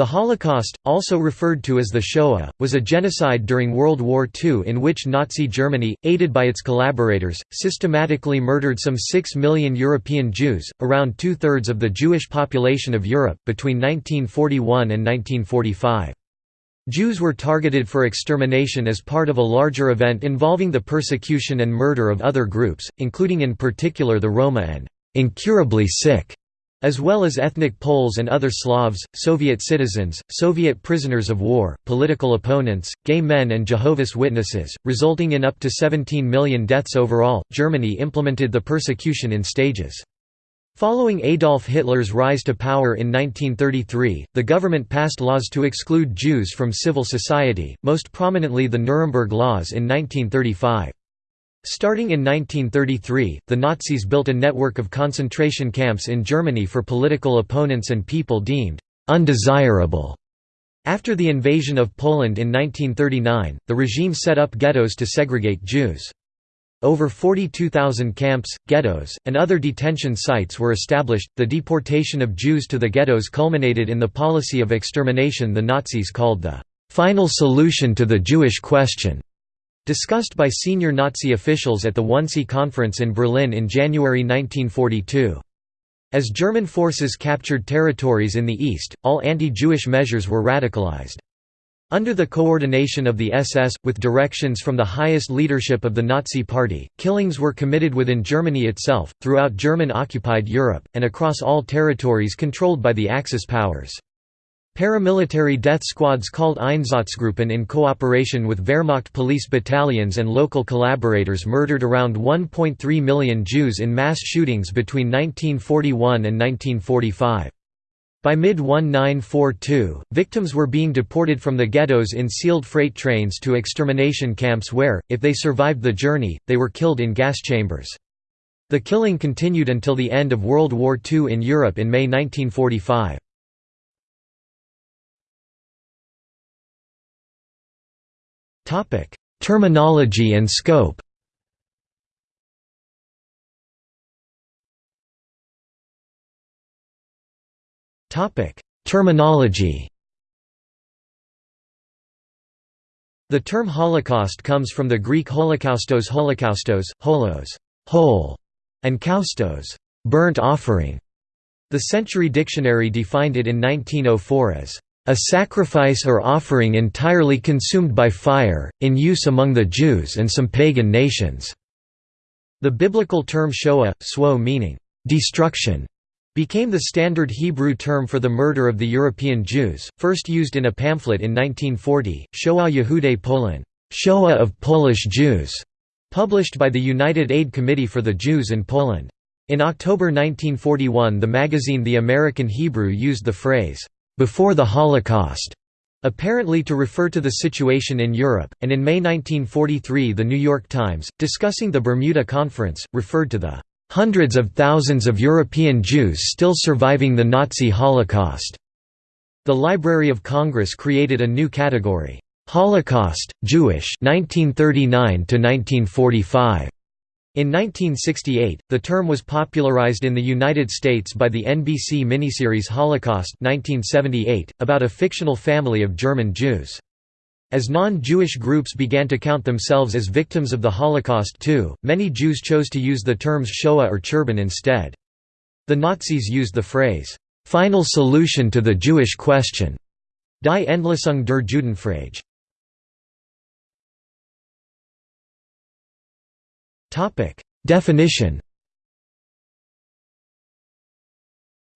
The Holocaust, also referred to as the Shoah, was a genocide during World War II in which Nazi Germany, aided by its collaborators, systematically murdered some 6 million European Jews, around two-thirds of the Jewish population of Europe, between 1941 and 1945. Jews were targeted for extermination as part of a larger event involving the persecution and murder of other groups, including in particular the Roma and incurably sick as well as ethnic Poles and other Slavs, Soviet citizens, Soviet prisoners of war, political opponents, gay men, and Jehovah's Witnesses, resulting in up to 17 million deaths overall. Germany implemented the persecution in stages. Following Adolf Hitler's rise to power in 1933, the government passed laws to exclude Jews from civil society, most prominently the Nuremberg Laws in 1935. Starting in 1933, the Nazis built a network of concentration camps in Germany for political opponents and people deemed «undesirable». After the invasion of Poland in 1939, the regime set up ghettos to segregate Jews. Over 42,000 camps, ghettos, and other detention sites were established. The deportation of Jews to the ghettos culminated in the policy of extermination the Nazis called the final solution to the Jewish question. Discussed by senior Nazi officials at the Wannsee Conference in Berlin in January 1942. As German forces captured territories in the east, all anti-Jewish measures were radicalized. Under the coordination of the SS, with directions from the highest leadership of the Nazi Party, killings were committed within Germany itself, throughout German-occupied Europe, and across all territories controlled by the Axis powers. Paramilitary death squads called Einsatzgruppen in cooperation with Wehrmacht police battalions and local collaborators murdered around 1.3 million Jews in mass shootings between 1941 and 1945. By mid-1942, victims were being deported from the ghettos in sealed freight trains to extermination camps where, if they survived the journey, they were killed in gas chambers. The killing continued until the end of World War II in Europe in May 1945. Terminology and scope. Topic: Terminology. The term Holocaust comes from the Greek holocaustos holocaustos, holos whole", and kaustos burnt offering". The Century Dictionary defined it in 1904 as a sacrifice or offering entirely consumed by fire, in use among the Jews and some pagan nations." The biblical term shoah, swo meaning, "...destruction", became the standard Hebrew term for the murder of the European Jews, first used in a pamphlet in 1940, Shoah Yehudei Polin Shoah of Polish Jews", published by the United Aid Committee for the Jews in Poland. In October 1941 the magazine The American Hebrew used the phrase, before the Holocaust, apparently to refer to the situation in Europe, and in May 1943 The New York Times, discussing the Bermuda Conference, referred to the hundreds of thousands of European Jews still surviving the Nazi Holocaust. The Library of Congress created a new category, Holocaust, Jewish 1939 to 1945. In 1968, the term was popularized in the United States by the NBC miniseries Holocaust 1978, about a fictional family of German Jews. As non-Jewish groups began to count themselves as victims of the Holocaust too, many Jews chose to use the terms Shoah or Churban instead. The Nazis used the phrase, "'final solution to the Jewish question' Die Endlösung der Judenfrage. Topic: Definition.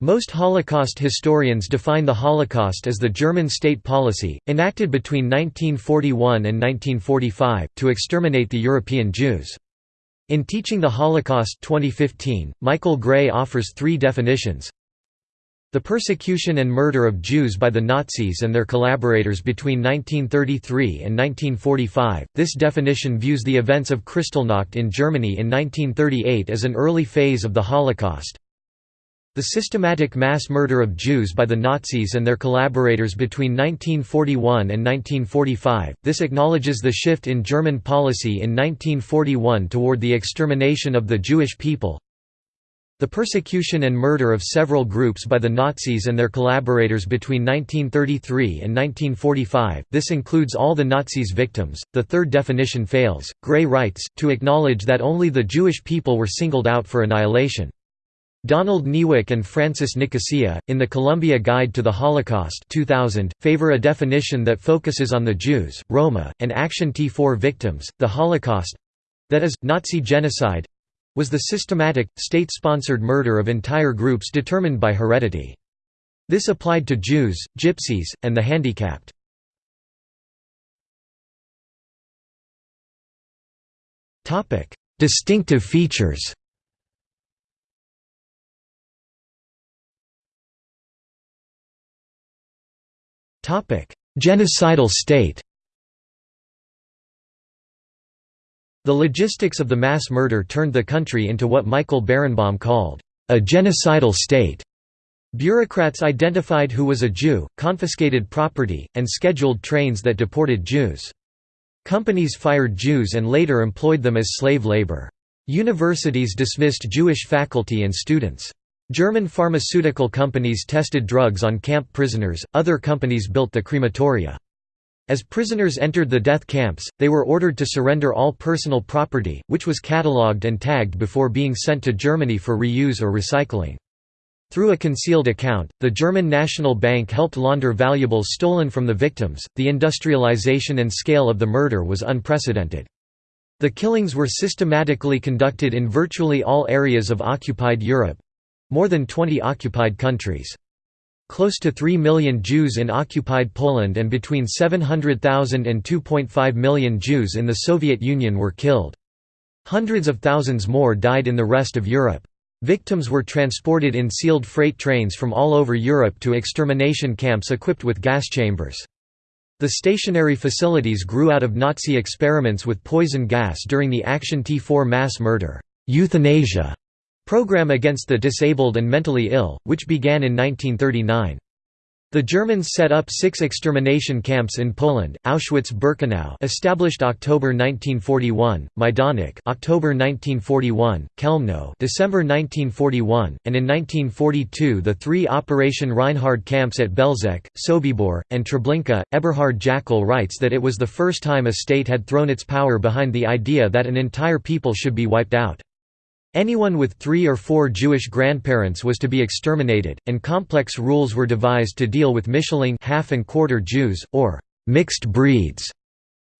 Most Holocaust historians define the Holocaust as the German state policy, enacted between 1941 and 1945, to exterminate the European Jews. In Teaching the Holocaust 2015, Michael Gray offers three definitions the persecution and murder of Jews by the Nazis and their collaborators between 1933 and 1945. This definition views the events of Kristallnacht in Germany in 1938 as an early phase of the Holocaust. The systematic mass murder of Jews by the Nazis and their collaborators between 1941 and 1945. This acknowledges the shift in German policy in 1941 toward the extermination of the Jewish people, The persecution and murder of several groups by the Nazis and their collaborators between 1933 and 1945, this includes all the Nazis' victims. The third definition fails. Gray writes, to acknowledge that only the Jewish people were singled out for annihilation. Donald Niewyk and Francis Nicosia, in the Columbia Guide to the Holocaust 2000, favor a definition that focuses on the Jews, Roma, and Action T4 victims. The Holocaust—that is, Nazi genocide, was the systematic, state-sponsored murder of entire groups determined by heredity. This applied to Jews, Gypsies, and the handicapped. Distinctive features Genocidal state The logistics of the mass murder turned the country into what Michael Berenbaum called, "...a genocidal state." Bureaucrats identified who was a Jew, confiscated property, and scheduled trains that deported Jews. Companies fired Jews and later employed them as slave labor. Universities dismissed Jewish faculty and students. German pharmaceutical companies tested drugs on camp prisoners, other companies built the crematoria. As prisoners entered the death camps, they were ordered to surrender all personal property, which was catalogued and tagged before being sent to Germany for reuse or recycling. Through a concealed account, the German National Bank helped launder valuables stolen from the victims. The industrialization and scale of the murder was unprecedented. The killings were systematically conducted in virtually all areas of occupied Europe more than 20 occupied countries. Close to 3 million Jews in occupied Poland and between 700,000 and 2.5 million Jews in the Soviet Union were killed. Hundreds of thousands more died in the rest of Europe. Victims were transported in sealed freight trains from all over Europe to extermination camps equipped with gas chambers. The stationary facilities grew out of Nazi experiments with poison gas during the Action T4 mass murder euthanasia Program against the disabled and mentally ill, which began in 1939. The Germans set up six extermination camps in Poland: Auschwitz-Birkenau, established October 1941; Majdanek, October 1941; Chelmno, December 1941, and in 1942 the three Operation Reinhard camps at Belzec, Sobibor, and Treblinka. Eberhard Jäckel writes that it was the first time a state had thrown its power behind the idea that an entire people should be wiped out. Anyone with three or four Jewish grandparents was to be exterminated, and complex rules were devised to deal with Mischlinge half and quarter Jews, or mixed breeds.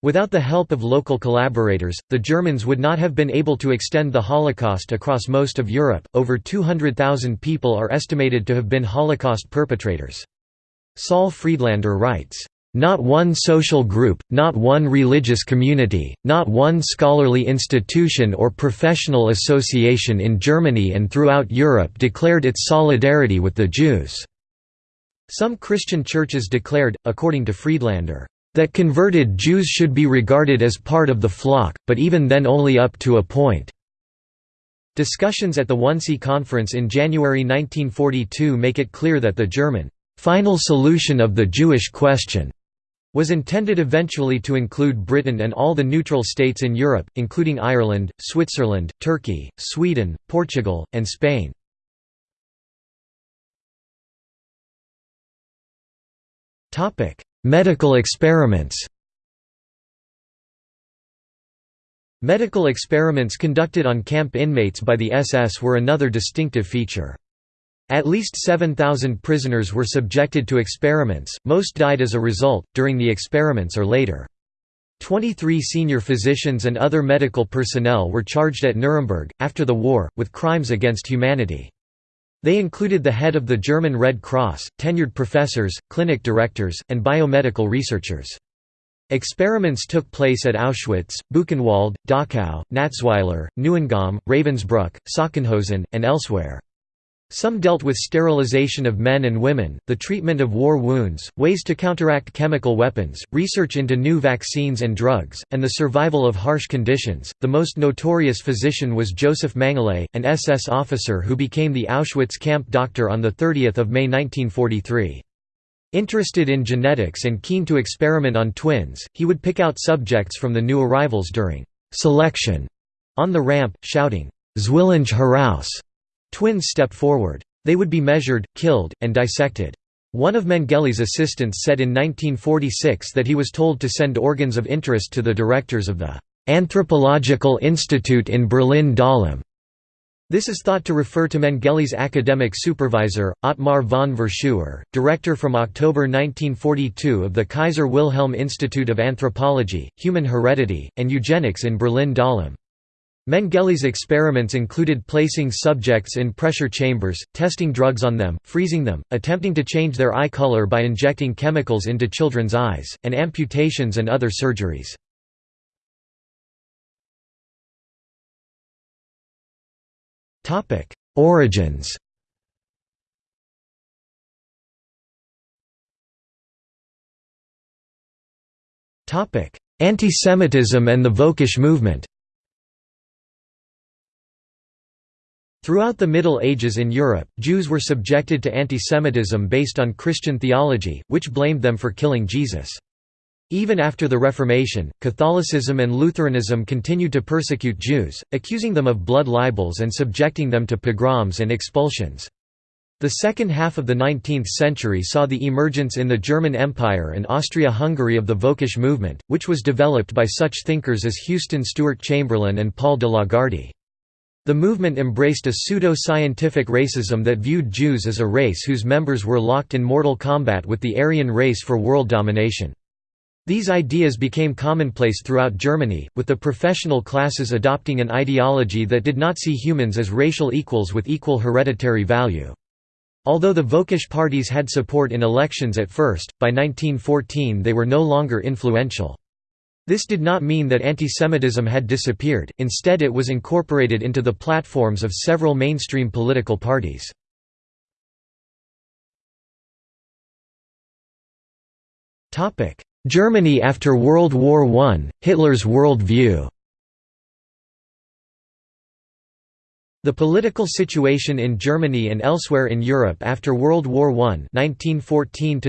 Without the help of local collaborators, the Germans would not have been able to extend the Holocaust across most of Europe. Over 200,000 people are estimated to have been Holocaust perpetrators. Saul Friedlander writes, not one social group, not one religious community, not one scholarly institution or professional association in Germany and throughout Europe declared its solidarity with the Jews." Some Christian churches declared, according to Friedlander, "...that converted Jews should be regarded as part of the flock, but even then only up to a point." Discussions at the Wannsee Conference in January 1942 make it clear that the German final solution of the Jewish question was intended eventually to include Britain and all the neutral states in Europe, including Ireland, Switzerland, Turkey, Sweden, Portugal, and Spain. Medical experiments Medical experiments conducted on camp inmates by the SS were another distinctive feature. At least 7,000 prisoners were subjected to experiments, most died as a result, during the experiments or later. 23 senior physicians and other medical personnel were charged at Nuremberg, after the war, with crimes against humanity. They included the head of the German Red Cross, tenured professors, clinic directors, and biomedical researchers. Experiments took place at Auschwitz, Buchenwald, Dachau, Natzweiler, Neuengamme, Ravensbrück, Sachsenhausen, and elsewhere. Some dealt with sterilization of men and women, the treatment of war wounds, ways to counteract chemical weapons, research into new vaccines and drugs, and the survival of harsh conditions. The most notorious physician was Josef Mengele, an SS officer who became the Auschwitz camp doctor on the 30 May 1943. Interested in genetics and keen to experiment on twins, he would pick out subjects from the new arrivals during selection on the ramp, shouting, Zwillinge heraus! Twins step forward. They would be measured, killed, and dissected. One of Mengele's assistants said in 1946 that he was told to send organs of interest to the directors of the Anthropological Institute in Berlin-Dahlem. This is thought to refer to Mengele's academic supervisor, Ottmar von Verschuer, director from October 1942 of the Kaiser Wilhelm Institute of Anthropology, Human Heredity, and Eugenics in Berlin-Dahlem. Mengele's experiments included placing subjects in pressure chambers, testing drugs on them, freezing them, attempting to change their eye color by injecting chemicals into children's eyes, and amputations and other surgeries. Origins Antisemitism and the Völkisch movement Throughout the Middle Ages in Europe, Jews were subjected to antisemitism based on Christian theology, which blamed them for killing Jesus. Even after the Reformation, Catholicism and Lutheranism continued to persecute Jews, accusing them of blood libels and subjecting them to pogroms and expulsions. The second half of the 19th century saw the emergence in the German Empire and Austria-Hungary of the Völkisch movement, which was developed by such thinkers as Houston Stewart Chamberlain and Paul de Lagarde. The movement embraced a pseudo-scientific racism that viewed Jews as a race whose members were locked in mortal combat with the Aryan race for world domination. These ideas became commonplace throughout Germany, with the professional classes adopting an ideology that did not see humans as racial equals with equal hereditary value. Although the Völkisch parties had support in elections at first, by 1914 they were no longer influential. This did not mean that antisemitism had disappeared, instead it was incorporated into the platforms of several mainstream political parties. Germany after World War I, Hitler's world view The political situation in Germany and elsewhere in Europe after World War I 1914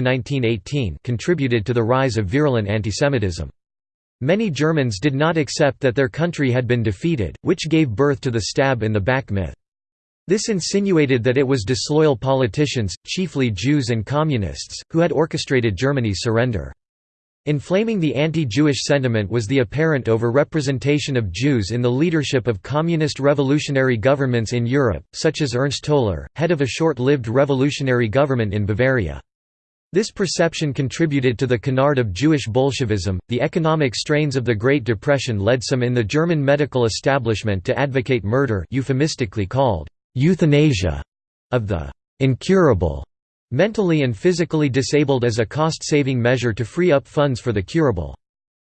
contributed to the rise of virulent antisemitism. Many Germans did not accept that their country had been defeated, which gave birth to the stab in the back myth. This insinuated that it was disloyal politicians, chiefly Jews and Communists, who had orchestrated Germany's surrender. Inflaming the anti-Jewish sentiment was the apparent over-representation of Jews in the leadership of communist revolutionary governments in Europe, such as Ernst Toller, head of a short-lived revolutionary government in Bavaria. This perception contributed to the canard of Jewish Bolshevism. The economic strains of the Great Depression led some in the German medical establishment to advocate murder, euphemistically called euthanasia, of the incurable, mentally and physically disabled as a cost-saving measure to free up funds for the curable.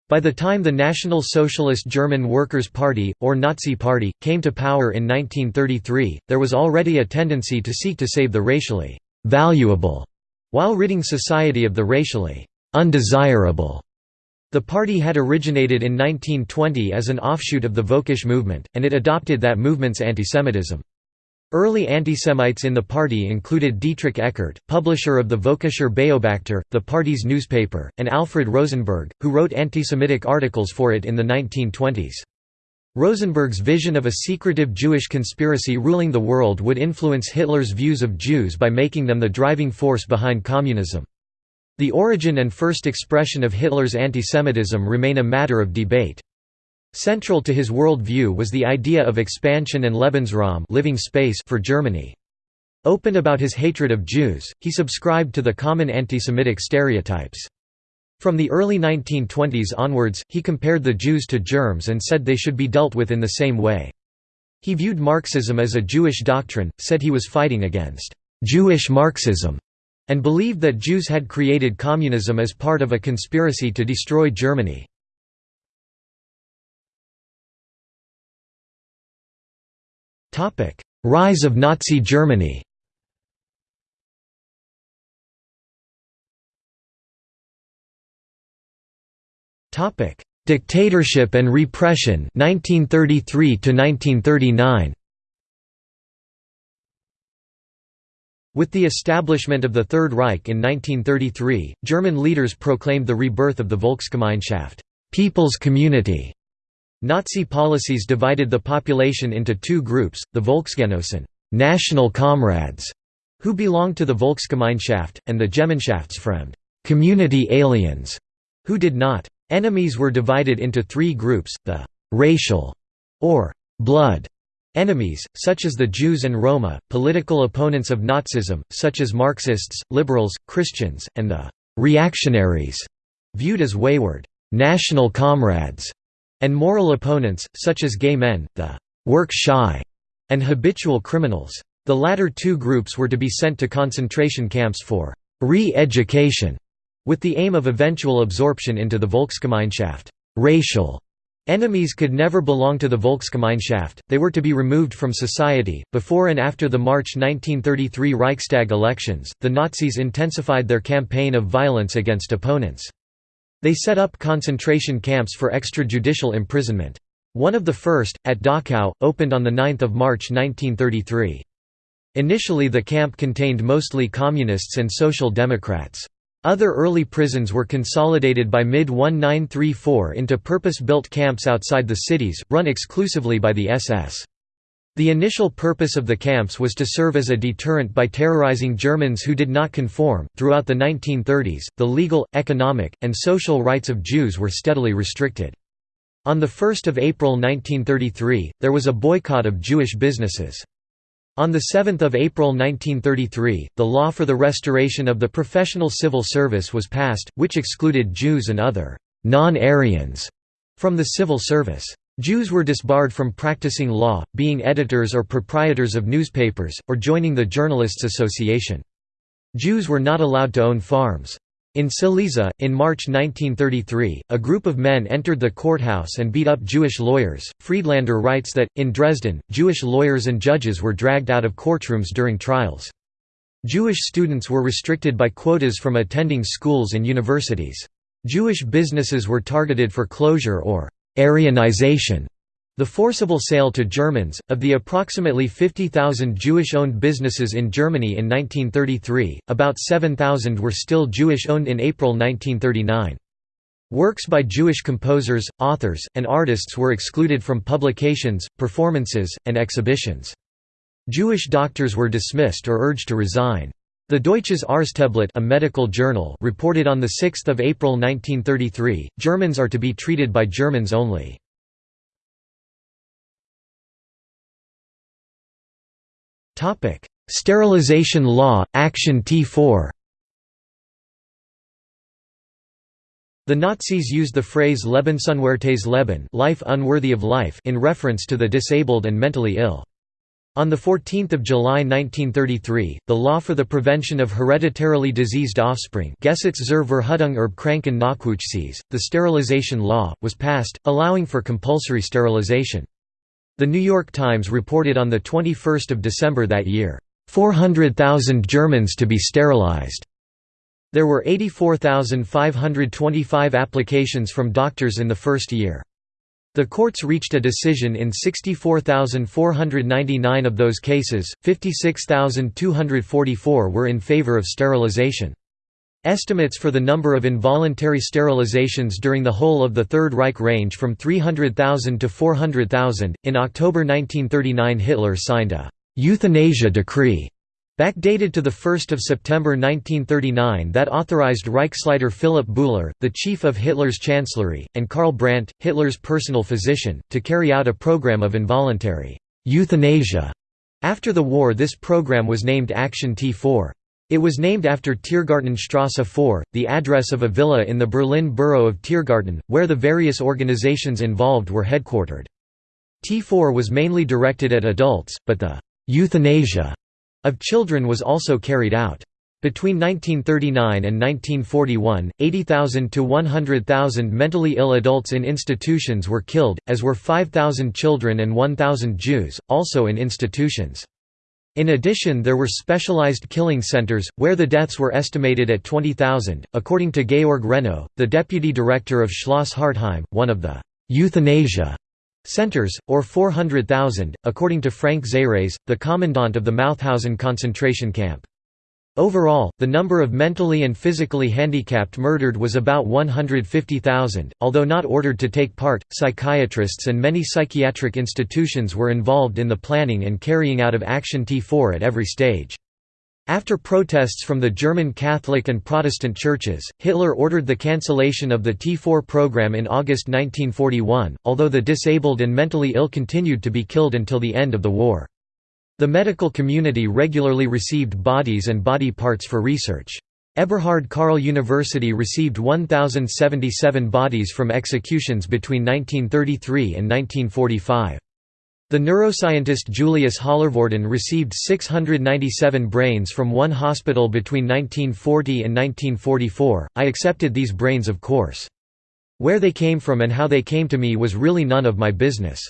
By the time the National Socialist German Workers' Party, or Nazi Party, came to power in 1933, there was already a tendency to seek to save the racially valuable while ridding society of the racially undesirable. The party had originated in 1920 as an offshoot of the Völkisch movement, and it adopted that movement's antisemitism. Early antisemites in the party included Dietrich Eckart, publisher of the Völkischer Beobachter, the party's newspaper, and Alfred Rosenberg, who wrote antisemitic articles for it in the 1920s. Rosenberg's vision of a secretive Jewish conspiracy ruling the world would influence Hitler's views of Jews by making them the driving force behind communism. The origin and first expression of Hitler's antisemitism remain a matter of debate. Central to his world view was the idea of expansion and Lebensraum living space for Germany. Open about his hatred of Jews, he subscribed to the common antisemitic stereotypes. From the early 1920s onwards, he compared the Jews to germs and said they should be dealt with in the same way. He viewed Marxism as a Jewish doctrine, said he was fighting against Jewish Marxism, and believed that Jews had created communism as part of a conspiracy to destroy Germany. Rise of Nazi Germany Topic: Dictatorship and repression 1933 to 1939. With the establishment of the Third Reich in 1933, German leaders proclaimed the rebirth of the Volksgemeinschaft, people's community. Nazi policies divided the population into two groups, the Volksgenossen «national comrades» who belonged to the Volksgemeinschaft, and the Gemeinschaftsfremd community aliens, who did not. Enemies were divided into three groups, the «racial» or «blood» enemies, such as the Jews and Roma, political opponents of Nazism, such as Marxists, liberals, Christians, and the «reactionaries», viewed as wayward «national comrades», and moral opponents, such as gay men, the «work-shy» and habitual criminals. The latter two groups were to be sent to concentration camps for «re-education», with the aim of eventual absorption into the Volksgemeinschaft racial Enemies could never belong to the Volksgemeinschaft, they were to be removed from society. Before and after the March 1933 Reichstag elections, the Nazis intensified their campaign of violence against opponents. They set up concentration camps for extrajudicial imprisonment. One of the first, at Dachau, opened on 9 March 1933. Initially the camp contained mostly communists and social democrats. Other early prisons were consolidated by mid-1934 into purpose-built camps outside the cities, run exclusively by the SS. The initial purpose of the camps was to serve as a deterrent by terrorizing Germans who did not conform. Throughout the 1930s, the legal, economic, and social rights of Jews were steadily restricted. On 1 April 1933, there was a boycott of Jewish businesses. On 7 April 1933, the law for the restoration of the professional civil service was passed, which excluded Jews and other «non-Aryans» from the civil service. Jews were disbarred from practicing law, being editors or proprietors of newspapers, or joining the Journalists' Association. Jews were not allowed to own farms. In Silesia, in March 1933, a group of men entered the courthouse and beat up Jewish lawyers. Friedlander writes that, in Dresden, Jewish lawyers and judges were dragged out of courtrooms during trials. Jewish students were restricted by quotas from attending schools and universities. Jewish businesses were targeted for closure or Aryanization. The forcible sale to Germans, of the approximately 50,000 Jewish-owned businesses in Germany in 1933, about 7,000 were still Jewish-owned in April 1939. Works by Jewish composers, authors, and artists were excluded from publications, performances, and exhibitions. Jewish doctors were dismissed or urged to resign. The Deutsches Arzteblatt a medical journal reported on 6 April 1933, Germans are to be treated by Germans only. Topic: Sterilization Law, Action T4. The Nazis used the phrase Lebensunwertes Leben, life unworthy of life, in reference to the disabled and mentally ill. On 14 July 1933, the law for the prevention of hereditarily diseased offspring Gesetz zur Verhütung erbkranken Nachwuchses, the sterilization law, was passed, allowing for compulsory sterilization. The New York Times reported on 21 December that year, 400,000 Germans to be sterilized. There were 84,525 applications from doctors in the first year. The courts reached a decision in 64,499 of those cases, 56,244 were in favor of sterilization. Estimates for the number of involuntary sterilizations during the whole of the Third Reich range from 300,000 to 400,000. In October 1939, Hitler signed a euthanasia decree backdated to 1 September 1939 that authorized Reichsleiter Philipp Bouhler, the chief of Hitler's chancellery, and Karl Brandt, Hitler's personal physician, to carry out a program of involuntary euthanasia. After the war this program was named Action T4. It was named after Tiergartenstrasse 4, the address of a villa in the Berlin borough of Tiergarten, where the various organizations involved were headquartered. T4 was mainly directed at adults, but the «euthanasia» of children was also carried out. Between 1939 and 1941, 80,000 to 100,000 mentally ill adults in institutions were killed, as were 5,000 children and 1,000 Jews, also in institutions. In addition there were specialized killing centers, where the deaths were estimated at 20,000. According to Georg Renno, the deputy director of Schloss Hartheim, one of the euthanasia centers, or 400,000, according to Franz Ziereis, the commandant of the Mauthausen concentration camp. Overall, the number of mentally and physically handicapped murdered was about 150,000. Although not ordered to take part, psychiatrists and many psychiatric institutions were involved in the planning and carrying out of Action T4 at every stage. After protests from the German Catholic and Protestant churches, Hitler ordered the cancellation of the T4 program in August 1941, although the disabled and mentally ill continued to be killed until the end of the war. The medical community regularly received bodies and body parts for research. Eberhard Karl University received 1,077 bodies from executions between 1933 and 1945. The neuroscientist Julius Hallervorden received 697 brains from one hospital between 1940 and 1944. I accepted these brains of course. Where they came from and how they came to me was really none of my business.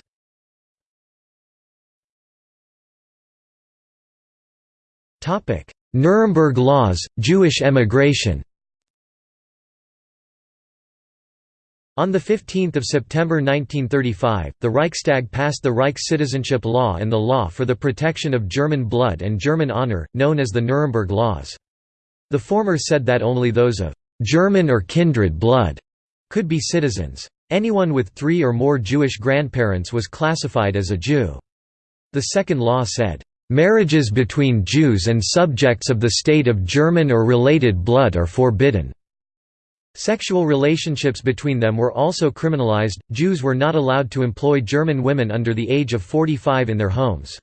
Nuremberg Laws, Jewish emigration On 15 September 1935, the Reichstag passed the Reich Citizenship Law and the Law for the Protection of German Blood and German Honor, known as the Nuremberg Laws. The former said that only those of «German or kindred blood» could be citizens. Anyone with three or more Jewish grandparents was classified as a Jew. The second law said, Marriages between Jews and subjects of the state of German or related blood are forbidden. Sexual relationships between them were also criminalized. Jews were not allowed to employ German women under the age of 45 in their homes.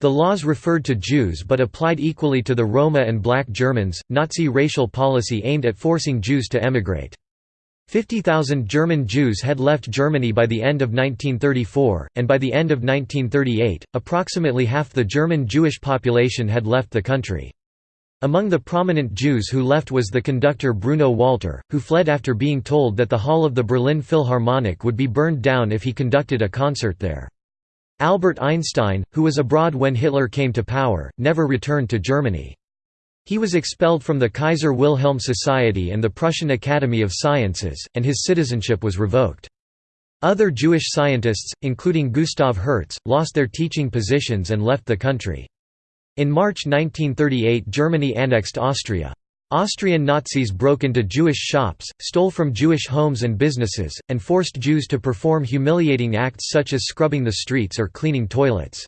The laws referred to Jews but applied equally to the Roma and black Germans. Nazi racial policy aimed at forcing Jews to emigrate. 50,000 German Jews had left Germany by the end of 1934, and by the end of 1938, approximately half the German Jewish population had left the country. Among the prominent Jews who left was the conductor Bruno Walter, who fled after being told that the hall of the Berlin Philharmonic would be burned down if he conducted a concert there. Albert Einstein, who was abroad when Hitler came to power, never returned to Germany. He was expelled from the Kaiser Wilhelm Society and the Prussian Academy of Sciences, and his citizenship was revoked. Other Jewish scientists, including Gustav Hertz, lost their teaching positions and left the country. In March 1938 Germany annexed Austria. Austrian Nazis broke into Jewish shops, stole from Jewish homes and businesses, and forced Jews to perform humiliating acts such as scrubbing the streets or cleaning toilets.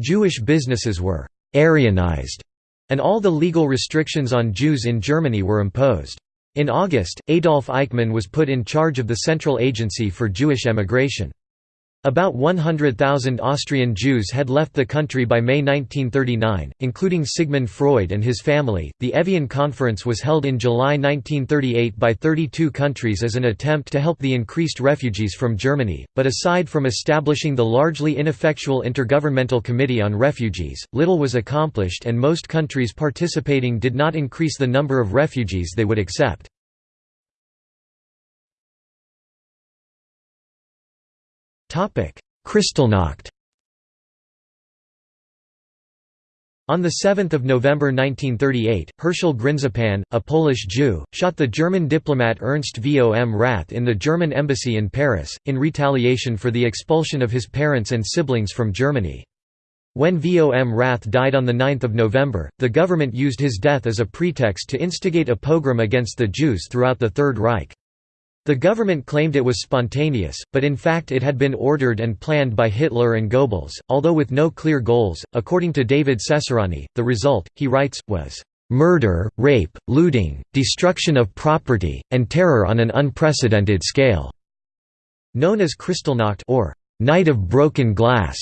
Jewish businesses were «Aryanized» and all the legal restrictions on Jews in Germany were imposed. In August, Adolf Eichmann was put in charge of the Central Agency for Jewish Emigration. About 100,000 Austrian Jews had left the country by May 1939, including Sigmund Freud and his family. The Evian Conference was held in July 1938 by 32 countries as an attempt to help the increased refugees from Germany, but aside from establishing the largely ineffectual Intergovernmental Committee on Refugees, little was accomplished and most countries participating did not increase the number of refugees they would accept. Kristallnacht On 7 November 1938, Herschel Grynszpan, a Polish Jew, shot the German diplomat Ernst vom Rath in the German embassy in Paris, in retaliation for the expulsion of his parents and siblings from Germany. When vom Rath died on 9 November, the government used his death as a pretext to instigate a pogrom against the Jews throughout the Third Reich. The government claimed it was spontaneous, but in fact it had been ordered and planned by Hitler and Goebbels, although with no clear goals. According to David Cesarani, the result, he writes, was murder, rape, looting, destruction of property, and terror on an unprecedented scale. Known as Kristallnacht or Night of Broken Glass.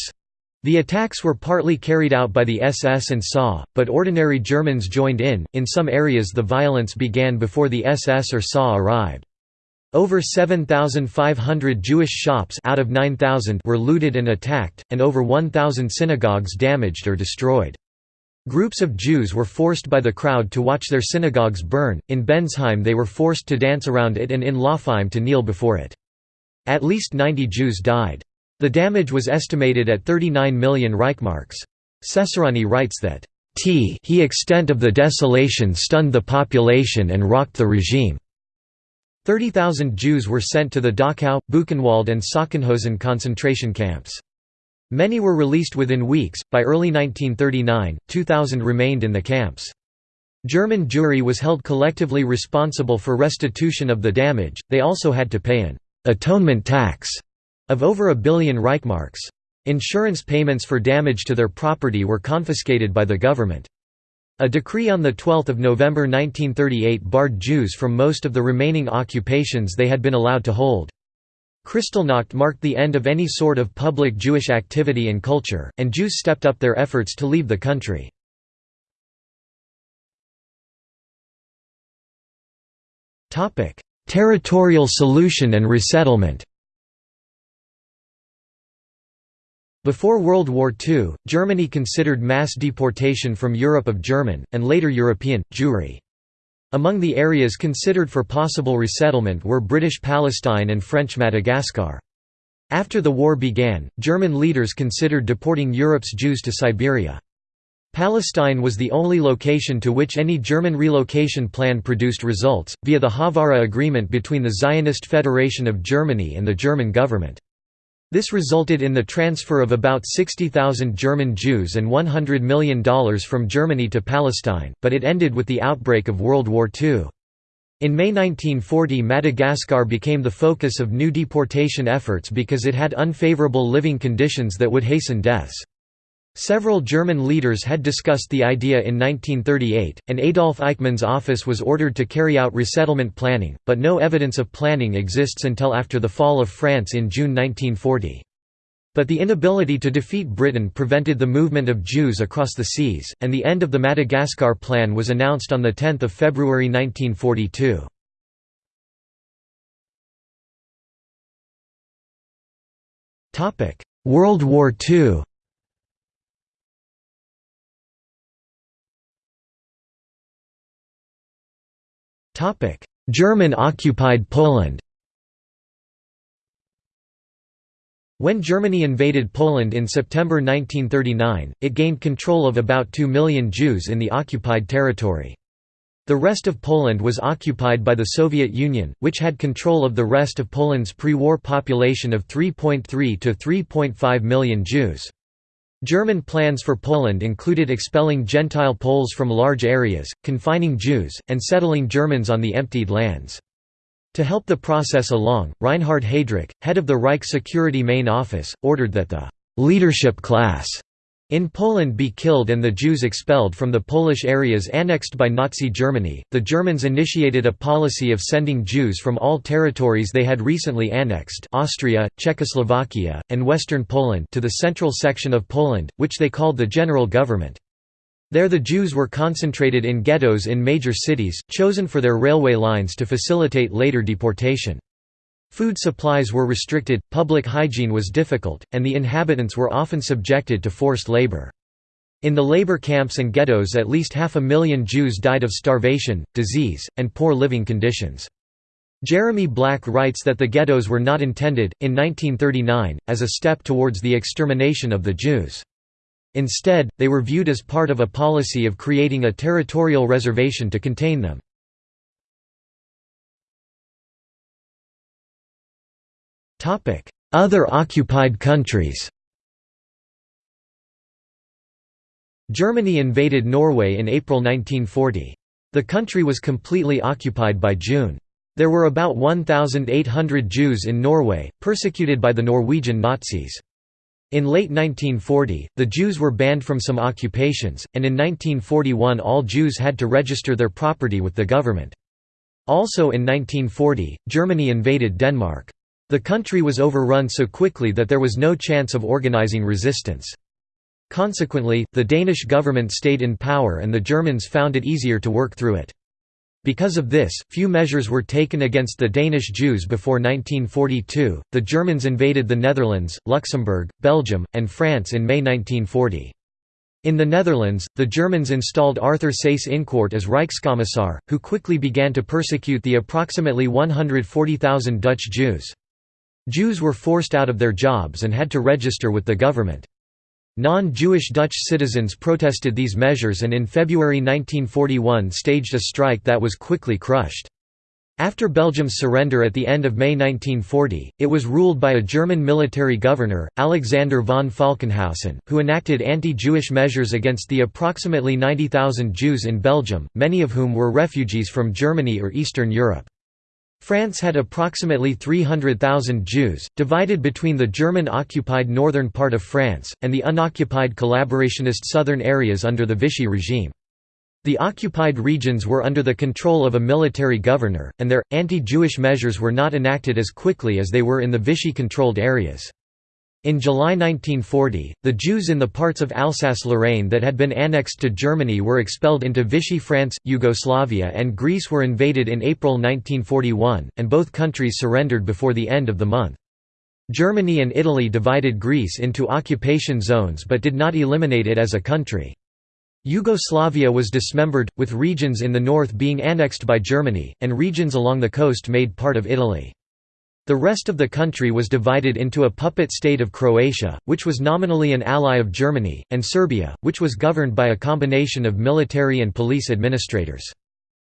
The attacks were partly carried out by the SS and SA, but ordinary Germans joined in. In some areas, the violence began before the SS or SA arrived. Over 7,500 Jewish shops out of 9,000 were looted and attacked, and over 1,000 synagogues damaged or destroyed. Groups of Jews were forced by the crowd to watch their synagogues burn, in Bensheim they were forced to dance around it and in Laupheim to kneel before it. At least 90 Jews died. The damage was estimated at 39 million Reichmarks. Cesarani writes that, "T he extent of the desolation stunned the population and rocked the regime." 30,000 Jews were sent to the Dachau, Buchenwald and Sachsenhausen concentration camps. Many were released within weeks. By early 1939, 2,000 remained in the camps. German Jewry was held collectively responsible for restitution of the damage, they also had to pay an «atonement tax» of over a billion Reichmarks. Insurance payments for damage to their property were confiscated by the government. A decree on 12 November 1938 barred Jews from most of the remaining occupations they had been allowed to hold. Kristallnacht marked the end of any sort of public Jewish activity and culture, and Jews stepped up their efforts to leave the country. Territorial solution and resettlement Before World War II, Germany considered mass deportation from Europe of German, and later European, Jewry. Among the areas considered for possible resettlement were British Palestine and French Madagascar. After the war began, German leaders considered deporting Europe's Jews to Siberia. Palestine was the only location to which any German relocation plan produced results, via the Haavara Agreement between the Zionist Federation of Germany and the German government. This resulted in the transfer of about 60,000 German Jews and $100 million from Germany to Palestine, but it ended with the outbreak of World War II. In May 1940 Madagascar became the focus of new deportation efforts because it had unfavorable living conditions that would hasten deaths. Several German leaders had discussed the idea in 1938, and Adolf Eichmann's office was ordered to carry out resettlement planning, but no evidence of planning exists until after the fall of France in June 1940. But the inability to defeat Britain prevented the movement of Jews across the seas, and the end of the Madagascar Plan was announced on 10 February 1942. World War II German-occupied Poland When Germany invaded Poland in September 1939, it gained control of about 2 million Jews in the occupied territory. The rest of Poland was occupied by the Soviet Union, which had control of the rest of Poland's pre-war population of 3.3 to 3.5 million Jews. German plans for Poland included expelling Gentile Poles from large areas, confining Jews, and settling Germans on the emptied lands. To help the process along, Reinhard Heydrich, head of the Reich Security Main Office, ordered that the «leadership class» In Poland be killed and the Jews expelled from the Polish areas annexed by Nazi Germany, the Germans initiated a policy of sending Jews from all territories they had recently annexed Austria, Czechoslovakia, and western Poland to the central section of Poland, which they called the General Government. There the Jews were concentrated in ghettos in major cities, chosen for their railway lines to facilitate later deportation. Food supplies were restricted, public hygiene was difficult, and the inhabitants were often subjected to forced labor. In the labor camps and ghettos at least half a million Jews died of starvation, disease, and poor living conditions. Jeremy Black writes that the ghettos were not intended, in 1939, as a step towards the extermination of the Jews. Instead, they were viewed as part of a policy of creating a territorial reservation to contain them. Other occupied countries Germany invaded Norway in April 1940. The country was completely occupied by June. There were about 1,800 Jews in Norway, persecuted by the Norwegian Nazis. In late 1940, the Jews were banned from some occupations, and in 1941 all Jews had to register their property with the government. Also in 1940, Germany invaded Denmark. The country was overrun so quickly that there was no chance of organizing resistance. Consequently, the Danish government stayed in power and the Germans found it easier to work through it. Because of this, few measures were taken against the Danish Jews before 1942. The Germans invaded the Netherlands, Luxembourg, Belgium, and France in May 1940. In the Netherlands, the Germans installed Arthur Seyss-Inquart as Reichskommissar, who quickly began to persecute the approximately 140,000 Dutch Jews. Jews were forced out of their jobs and had to register with the government. Non-Jewish Dutch citizens protested these measures and in February 1941 staged a strike that was quickly crushed. After Belgium's surrender at the end of May 1940, it was ruled by a German military governor, Alexander von Falkenhausen, who enacted anti-Jewish measures against the approximately 90,000 Jews in Belgium, many of whom were refugees from Germany or Eastern Europe. France had approximately 300,000 Jews, divided between the German-occupied northern part of France, and the unoccupied collaborationist southern areas under the Vichy regime. The occupied regions were under the control of a military governor, and their, anti-Jewish measures were not enacted as quickly as they were in the Vichy-controlled areas. In July 1940, the Jews in the parts of Alsace-Lorraine that had been annexed to Germany were expelled into Vichy France, Yugoslavia and Greece were invaded in April 1941, and both countries surrendered before the end of the month. Germany and Italy divided Greece into occupation zones but did not eliminate it as a country. Yugoslavia was dismembered, with regions in the north being annexed by Germany, and regions along the coast made part of Italy. The rest of the country was divided into a puppet state of Croatia, which was nominally an ally of Germany, and Serbia, which was governed by a combination of military and police administrators.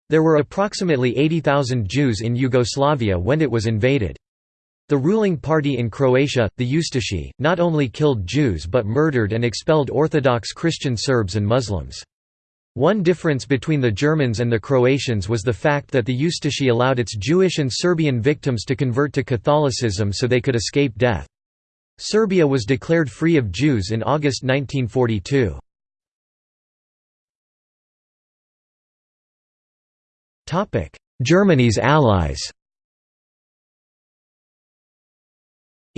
There were approximately 80,000 Jews in Yugoslavia when it was invaded. The ruling party in Croatia, the Ustashi, not only killed Jews but murdered and expelled Orthodox Christian Serbs and Muslims. One difference between the Germans and the Croatians was the fact that the Ustashi allowed its Jewish and Serbian victims to convert to Catholicism so they could escape death. Serbia was declared free of Jews in August 1942. Germany's allies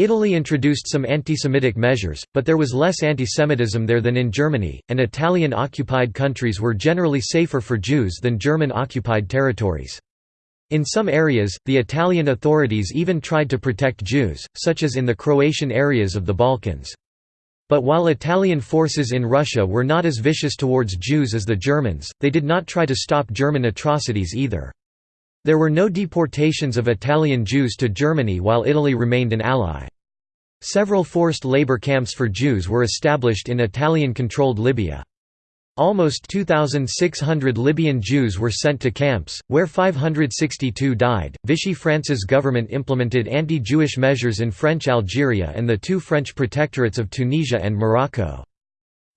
Italy introduced some anti-Semitic measures, but there was less anti-Semitism there than in Germany, and Italian-occupied countries were generally safer for Jews than German-occupied territories. In some areas, the Italian authorities even tried to protect Jews, such as in the Croatian areas of the Balkans. But while Italian forces in Russia were not as vicious towards Jews as the Germans, they did not try to stop German atrocities either. There were no deportations of Italian Jews to Germany while Italy remained an ally. Several forced labor camps for Jews were established in Italian-controlled Libya. Almost 2,600 Libyan Jews were sent to camps, where 562 died. Vichy France's government implemented anti Jewish measures in French Algeria and the two French protectorates of Tunisia and Morocco.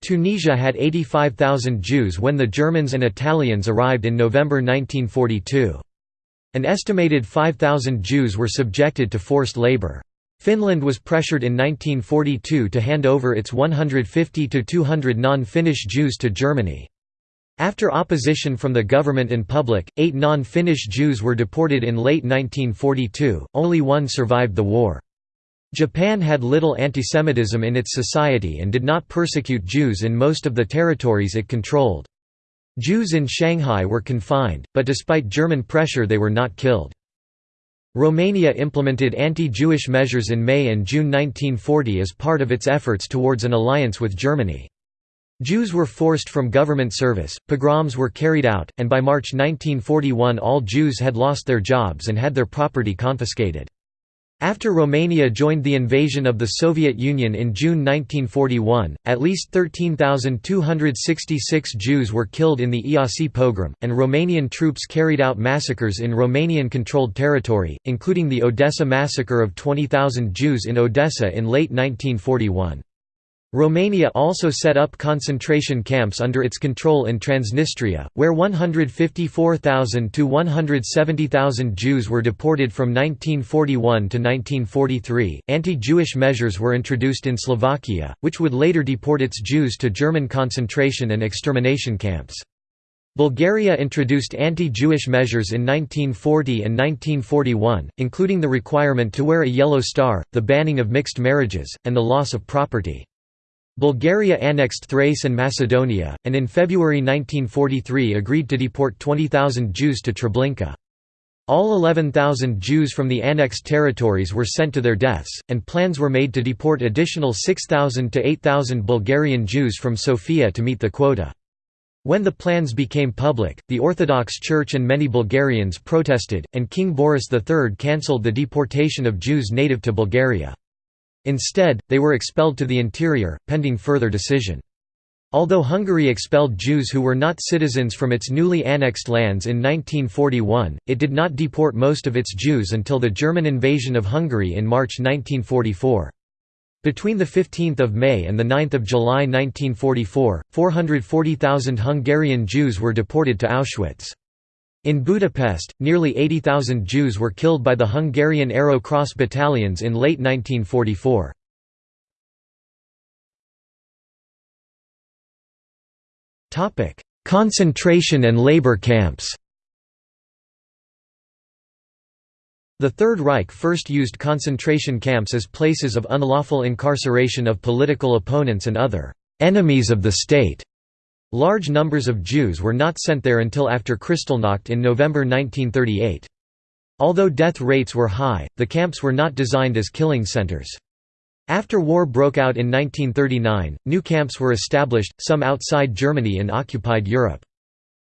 Tunisia had 85,000 Jews when the Germans and Italians arrived in November 1942. An estimated 5,000 Jews were subjected to forced labor. Finland was pressured in 1942 to hand over its 150 to 200 non-Finnish Jews to Germany. After opposition from the government and public, eight non-Finnish Jews were deported in late 1942, only one survived the war. Japan had little antisemitism in its society and did not persecute Jews in most of the territories it controlled. Jews in Shanghai were confined, but despite German pressure they were not killed. Romania implemented anti-Jewish measures in May and June 1940 as part of its efforts towards an alliance with Germany. Jews were forced from government service, pogroms were carried out, and by March 1941 all Jews had lost their jobs and had their property confiscated. After Romania joined the invasion of the Soviet Union in June 1941, at least 13,266 Jews were killed in the Iasi pogrom, and Romanian troops carried out massacres in Romanian-controlled territory, including the Odessa massacre of 20,000 Jews in Odessa in late 1941. Romania also set up concentration camps under its control in Transnistria, where 154,000 to 170,000 Jews were deported from 1941 to 1943. Anti Jewish measures were introduced in Slovakia, which would later deport its Jews to German concentration and extermination camps. Bulgaria introduced anti-Jewish measures in 1940 and 1941, including the requirement to wear a yellow star, the banning of mixed marriages, and the loss of property. Bulgaria annexed Thrace and Macedonia, and in February 1943 agreed to deport 20,000 Jews to Treblinka. All 11,000 Jews from the annexed territories were sent to their deaths, and plans were made to deport additional 6,000 to 8,000 Bulgarian Jews from Sofia to meet the quota. When the plans became public, the Orthodox Church and many Bulgarians protested, and King Boris III cancelled the deportation of Jews native to Bulgaria. Instead, they were expelled to the interior, pending further decision. Although Hungary expelled Jews who were not citizens from its newly annexed lands in 1941, it did not deport most of its Jews until the German invasion of Hungary in March 1944. Between 15 May and 9 July 1944, 440,000 Hungarian Jews were deported to Auschwitz. In Budapest, nearly 80,000 Jews were killed by the Hungarian Arrow Cross battalions in late 1944. Concentration and labor camps The Third Reich first used concentration camps as places of unlawful incarceration of political opponents and other «enemies of the state». Large numbers of Jews were not sent there until after Kristallnacht in November 1938. Although death rates were high, the camps were not designed as killing centers. After war broke out in 1939, new camps were established, some outside Germany in occupied Europe.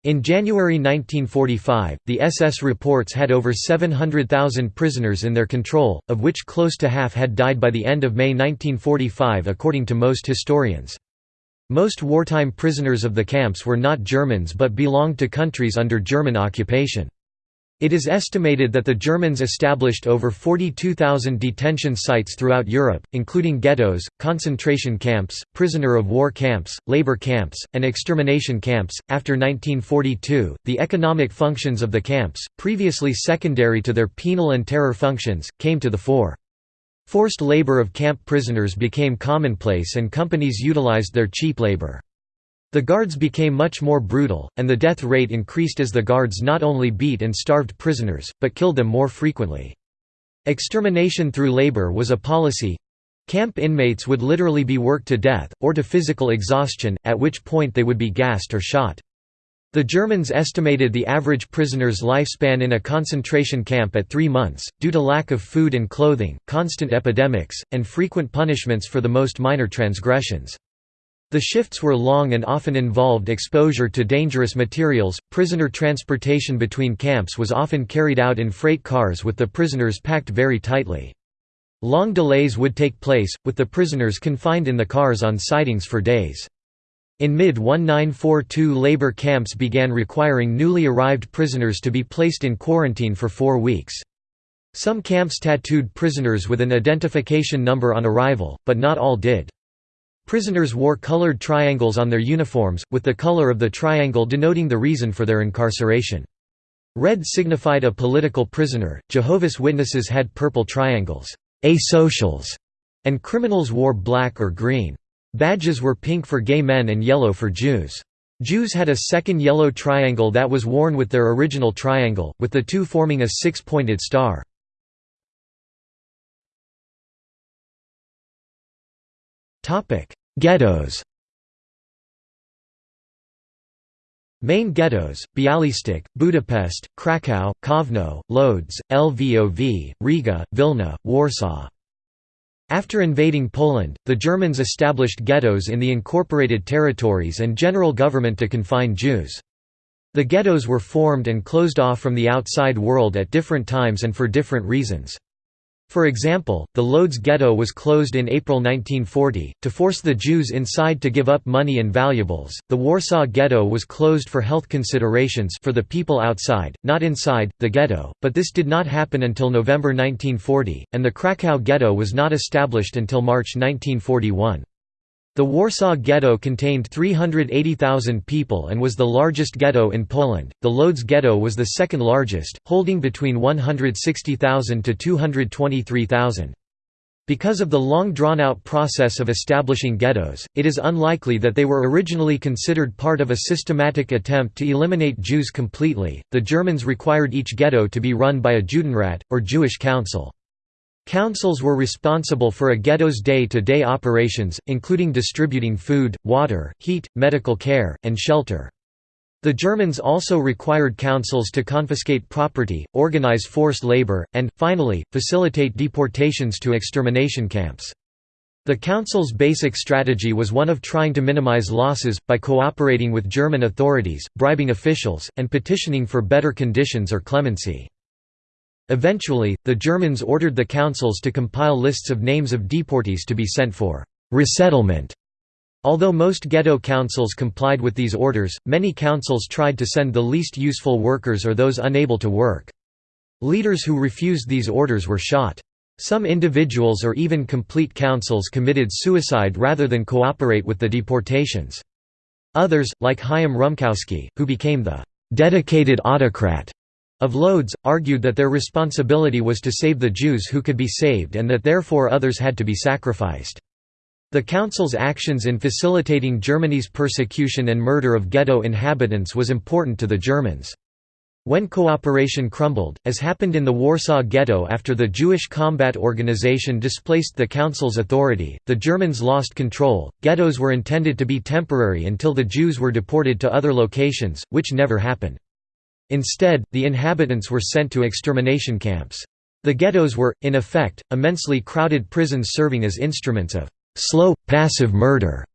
In January 1945, the SS reports had over 700,000 prisoners in their control, of which close to half had died by the end of May 1945 according to most historians. Most wartime prisoners of the camps were not Germans but belonged to countries under German occupation. It is estimated that the Germans established over 42,000 detention sites throughout Europe, including ghettos, concentration camps, prisoner of war camps, labor camps, and extermination camps. After 1942, the economic functions of the camps, previously secondary to their penal and terror functions, came to the fore. Forced labor of camp prisoners became commonplace and companies utilized their cheap labor. The guards became much more brutal, and the death rate increased as the guards not only beat and starved prisoners, but killed them more frequently. Extermination through labor was a policy. Camp inmates would literally be worked to death, or to physical exhaustion, at which point they would be gassed or shot. The Germans estimated the average prisoner's lifespan in a concentration camp at three months, due to lack of food and clothing, constant epidemics, and frequent punishments for the most minor transgressions. The shifts were long and often involved exposure to dangerous materials. Prisoner transportation between camps was often carried out in freight cars with the prisoners packed very tightly. Long delays would take place, with the prisoners confined in the cars on sidings for days. In mid-1942 labor camps began requiring newly arrived prisoners to be placed in quarantine for four weeks. Some camps tattooed prisoners with an identification number on arrival, but not all did. Prisoners wore colored triangles on their uniforms, with the color of the triangle denoting the reason for their incarceration. Red signified a political prisoner, Jehovah's Witnesses had purple triangles asocials", and criminals wore black or green. Badges were pink for gay men and yellow for Jews. Jews had a second yellow triangle that was worn with their original triangle, with the two forming a six-pointed star. Ghettos Main ghettos, Bialystok, Budapest, Kraków, Kovno, Lodz, Lvov, Riga, Vilna, Warsaw. After invading Poland, the Germans established ghettos in the incorporated territories and general government to confine Jews. The ghettos were formed and closed off from the outside world at different times and for different reasons. For example, the Lodz ghetto was closed in April 1940, to force the Jews inside to give up money and valuables. The Warsaw ghetto was closed for health considerations for the people outside, not inside, the ghetto, but this did not happen until November 1940, and the Krakow ghetto was not established until March 1941. The Warsaw Ghetto contained 380,000 people and was the largest ghetto in Poland. The Lodz Ghetto was the second largest, holding between 160,000 to 223,000. Because of the long drawn-out process of establishing ghettos, it is unlikely that they were originally considered part of a systematic attempt to eliminate Jews completely. The Germans required each ghetto to be run by a Judenrat, or Jewish council. Councils were responsible for a ghetto's day-to-day operations, including distributing food, water, heat, medical care, and shelter. The Germans also required councils to confiscate property, organize forced labor, and, finally, facilitate deportations to extermination camps. The council's basic strategy was one of trying to minimize losses, by cooperating with German authorities, bribing officials, and petitioning for better conditions or clemency. Eventually, the Germans ordered the councils to compile lists of names of deportees to be sent for «resettlement» Although most ghetto councils complied with these orders, many councils tried to send the least useful workers or those unable to work. Leaders who refused these orders were shot. Some individuals or even complete councils committed suicide rather than cooperate with the deportations. Others, like Chaim Rumkowski, who became the «dedicated autocrat» of Lodz, argued that their responsibility was to save the Jews who could be saved and that therefore others had to be sacrificed. The Council's actions in facilitating Germany's persecution and murder of ghetto inhabitants was important to the Germans. When cooperation crumbled, as happened in the Warsaw Ghetto after the Jewish Combat Organization displaced the Council's authority, the Germans lost control. Ghettos were intended to be temporary until the Jews were deported to other locations, which never happened. Instead, the inhabitants were sent to extermination camps. The ghettos were, in effect, immensely crowded prisons serving as instruments of slow, passive murder.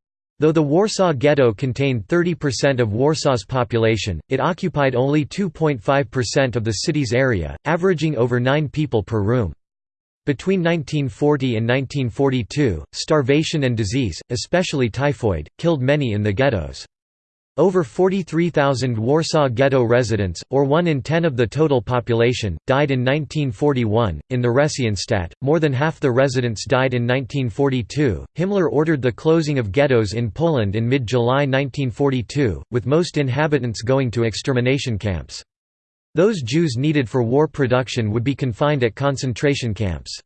Though the Warsaw Ghetto contained 30% of Warsaw's population, it occupied only 2.5% of the city's area, averaging over 9 people per room. Between 1940 and 1942, starvation and disease, especially typhoid, killed many in the ghettos. Over 43,000 Warsaw Ghetto residents, or 1 in 10 of the total population, died in 1941. In the Theresienstadt, more than half the residents died in 1942. Himmler ordered the closing of ghettos in Poland in mid July 1942, with most inhabitants going to extermination camps. Those Jews needed for war production would be confined at concentration camps.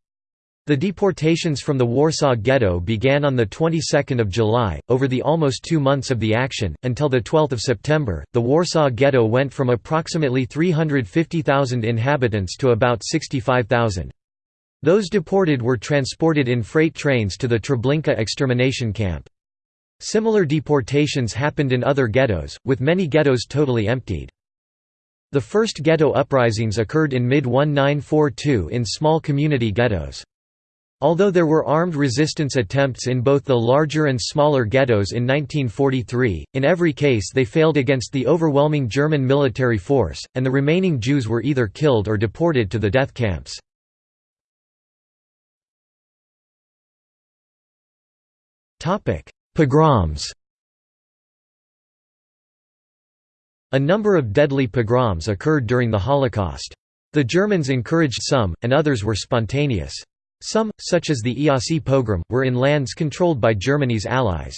The deportations from the Warsaw Ghetto began on the 22nd of July, over the almost two months of the action, until the 12th of September. The Warsaw Ghetto went from approximately 350,000 inhabitants to about 65,000. Those deported were transported in freight trains to the Treblinka extermination camp. Similar deportations happened in other ghettos, with many ghettos totally emptied. The first ghetto uprisings occurred in mid-1942 in small community ghettos. Although there were armed resistance attempts in both the larger and smaller ghettos in 1943, in every case they failed against the overwhelming German military force, and the remaining Jews were either killed or deported to the death camps. Pogroms A number of deadly pogroms occurred during the Holocaust. The Germans encouraged some, and others were spontaneous. Some, such as the Iasi pogrom, were in lands controlled by Germany's allies.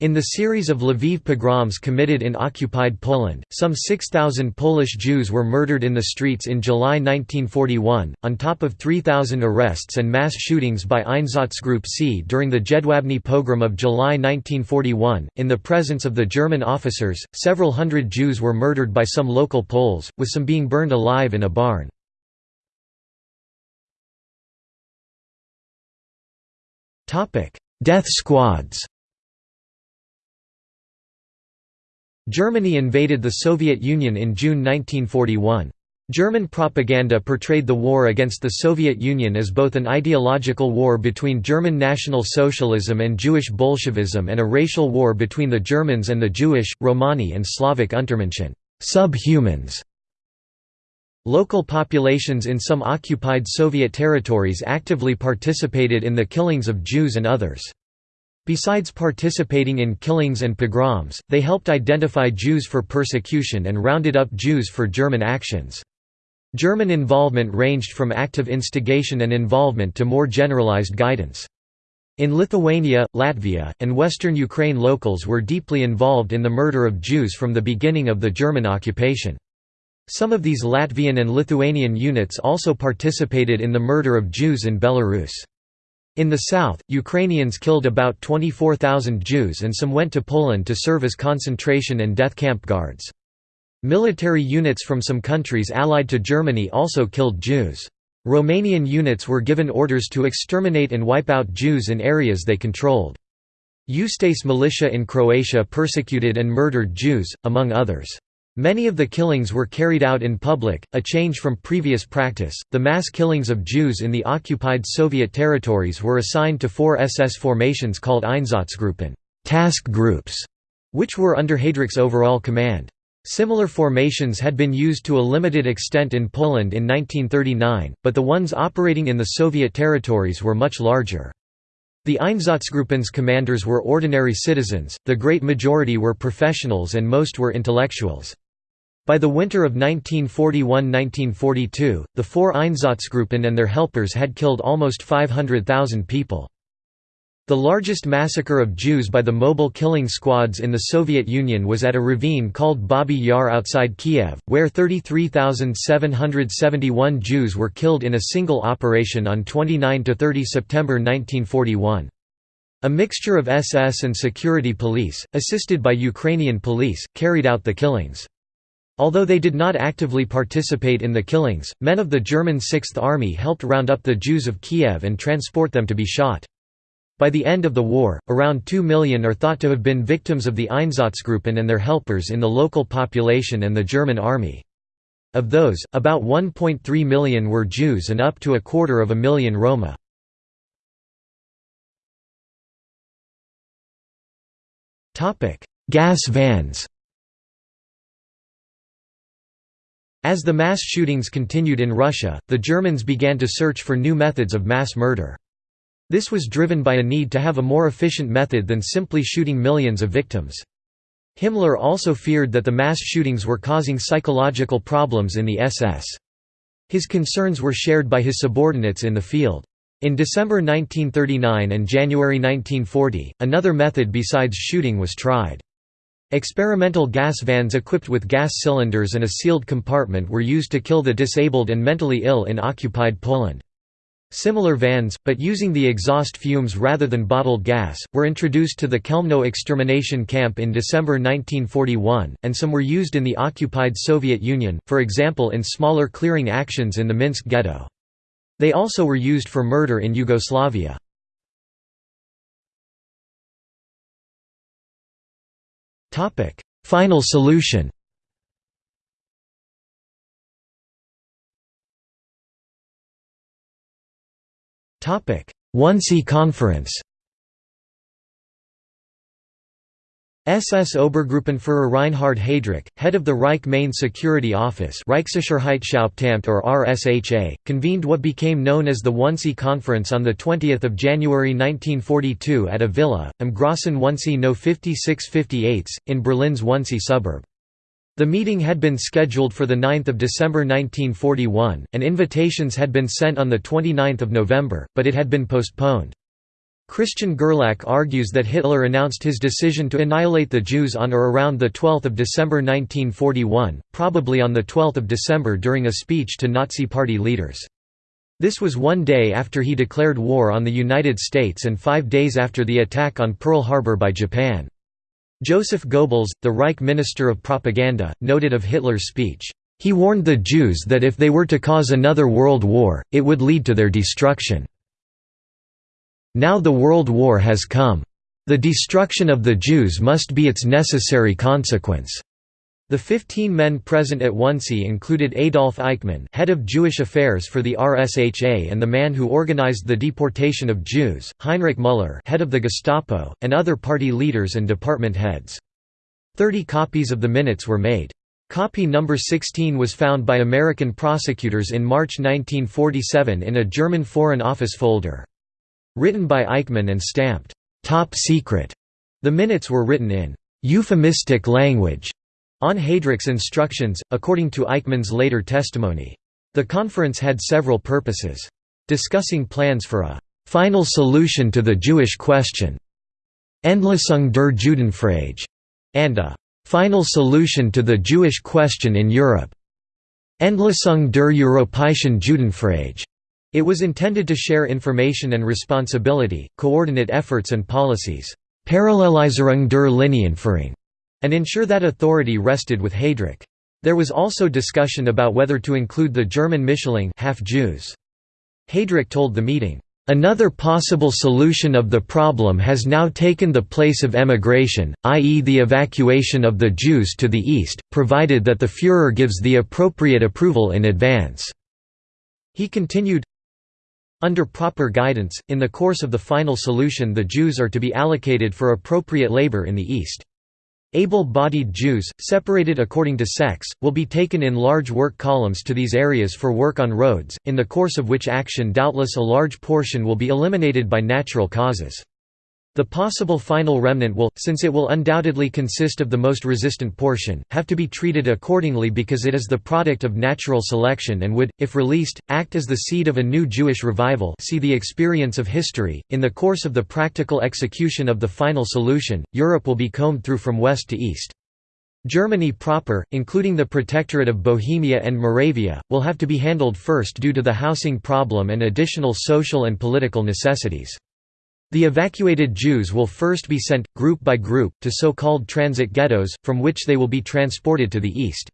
In the series of Lviv pogroms committed in occupied Poland, some 6,000 Polish Jews were murdered in the streets in July 1941, on top of 3,000 arrests and mass shootings by Einsatzgruppe C during the Jedwabne pogrom of July 1941. In the presence of the German officers, several hundred Jews were murdered by some local Poles, with some being burned alive in a barn. Death squads Germany invaded the Soviet Union in June 1941. German propaganda portrayed the war against the Soviet Union as both an ideological war between German National Socialism and Jewish Bolshevism and a racial war between the Germans and the Jewish, Romani and Slavic Untermenschen subhumans". Local populations in some occupied Soviet territories actively participated in the killings of Jews and others. Besides participating in killings and pogroms, they helped identify Jews for persecution and rounded up Jews for German actions. German involvement ranged from active instigation and involvement to more generalized guidance. In Lithuania, Latvia, and western Ukraine locals were deeply involved in the murder of Jews from the beginning of the German occupation. Some of these Latvian and Lithuanian units also participated in the murder of Jews in Belarus. In the south, Ukrainians killed about 24,000 Jews and some went to Poland to serve as concentration and death camp guards. Military units from some countries allied to Germany also killed Jews. Romanian units were given orders to exterminate and wipe out Jews in areas they controlled. Ustase militia in Croatia persecuted and murdered Jews, among others. Many of the killings were carried out in public, a change from previous practice. The mass killings of Jews in the occupied Soviet territories were assigned to four SS formations called Einsatzgruppen, task groups, which were under Heydrich's overall command. Similar formations had been used to a limited extent in Poland in 1939, but the ones operating in the Soviet territories were much larger. The Einsatzgruppen's commanders were ordinary citizens, the great majority were professionals and most were intellectuals. By the winter of 1941–1942, the four Einsatzgruppen and their helpers had killed almost 500,000 people. The largest massacre of Jews by the mobile killing squads in the Soviet Union was at a ravine called Babi Yar outside Kiev, where 33,771 Jews were killed in a single operation on 29–30 September 1941. A mixture of SS and security police, assisted by Ukrainian police, carried out the killings. Although they did not actively participate in the killings, men of the German Sixth Army helped round up the Jews of Kiev and transport them to be shot. By the end of the war, around 2 million are thought to have been victims of the Einsatzgruppen and their helpers in the local population and the German army. Of those, about 1.3 million were Jews and up to a quarter of a million Roma. Gas vans As the mass shootings continued in Russia, the Germans began to search for new methods of mass murder. This was driven by a need to have a more efficient method than simply shooting millions of victims. Himmler also feared that the mass shootings were causing psychological problems in the SS. His concerns were shared by his subordinates in the field. In December 1939 and January 1940, another method besides shooting was tried. Experimental gas vans equipped with gas cylinders and a sealed compartment were used to kill the disabled and mentally ill in occupied Poland. Similar vans, but using the exhaust fumes rather than bottled gas, were introduced to the Chelmno extermination camp in December 1941, and some were used in the occupied Soviet Union, for example in smaller clearing actions in the Minsk ghetto. They also were used for murder in Yugoslavia. Final solution. Wannsee Conference SS Obergruppenführer Reinhard Heydrich, head of the Reich Main Security Office Reichssicherheitshauptamt or RSHA, convened what became known as the Wannsee Conference on 20 January 1942 at a villa, am Grossen Wannsee no 5658, in Berlin's Wannsee suburb. The meeting had been scheduled for 9 December 1941, and invitations had been sent on 29 November, but it had been postponed. Christian Gerlach argues that Hitler announced his decision to annihilate the Jews on or around 12 December 1941, probably on 12 December during a speech to Nazi Party leaders. This was one day after he declared war on the United States and five days after the attack on Pearl Harbor by Japan. Joseph Goebbels, the Reich Minister of Propaganda, noted of Hitler's speech, "...he warned the Jews that if they were to cause another world war, it would lead to their destruction. Now the world war has come. The destruction of the Jews must be its necessary consequence." The 15 men present at Wannsee included Adolf Eichmann head of Jewish affairs for the RSHA and the man who organized the deportation of Jews, Heinrich Müller head of the Gestapo, and other party leaders and department heads. Thirty copies of the minutes were made. Copy number 16 was found by American prosecutors in March 1947 in a German Foreign Office folder. Written by Eichmann and stamped, "'Top Secret'", the minutes were written in "'euphemistic language' On Heydrich's instructions, according to Eichmann's later testimony. The conference had several purposes. Discussing plans for a «final solution to the Jewish question» Endlösung der Judenfrage, and a «final solution to the Jewish question in Europe» Endlösung der Europäischen Judenfrage. It was intended to share information and responsibility, coordinate efforts and policies. Der and ensure that authority rested with Heydrich. There was also discussion about whether to include the German Mischlinge half-Jews. Heydrich told the meeting, Another possible solution of the problem has now taken the place of emigration, i.e. the evacuation of the Jews to the east, provided that the Führer gives the appropriate approval in advance." He continued, Under proper guidance, in the course of the final solution the Jews are to be allocated for appropriate labor in the east. Able-bodied Jews, separated according to sex, will be taken in large work columns to these areas for work on roads, in the course of which action doubtless a large portion will be eliminated by natural causes. The possible final remnant will, since it will undoubtedly consist of the most resistant portion, have to be treated accordingly because it is the product of natural selection and would, if released, act as the seed of a new Jewish revival see the experience of history. In the course of the practical execution of the final solution, Europe will be combed through from west to east. Germany proper, including the Protectorate of Bohemia and Moravia, will have to be handled first due to the housing problem and additional social and political necessities. The evacuated Jews will first be sent, group by group, to so-called transit ghettos, from which they will be transported to the east.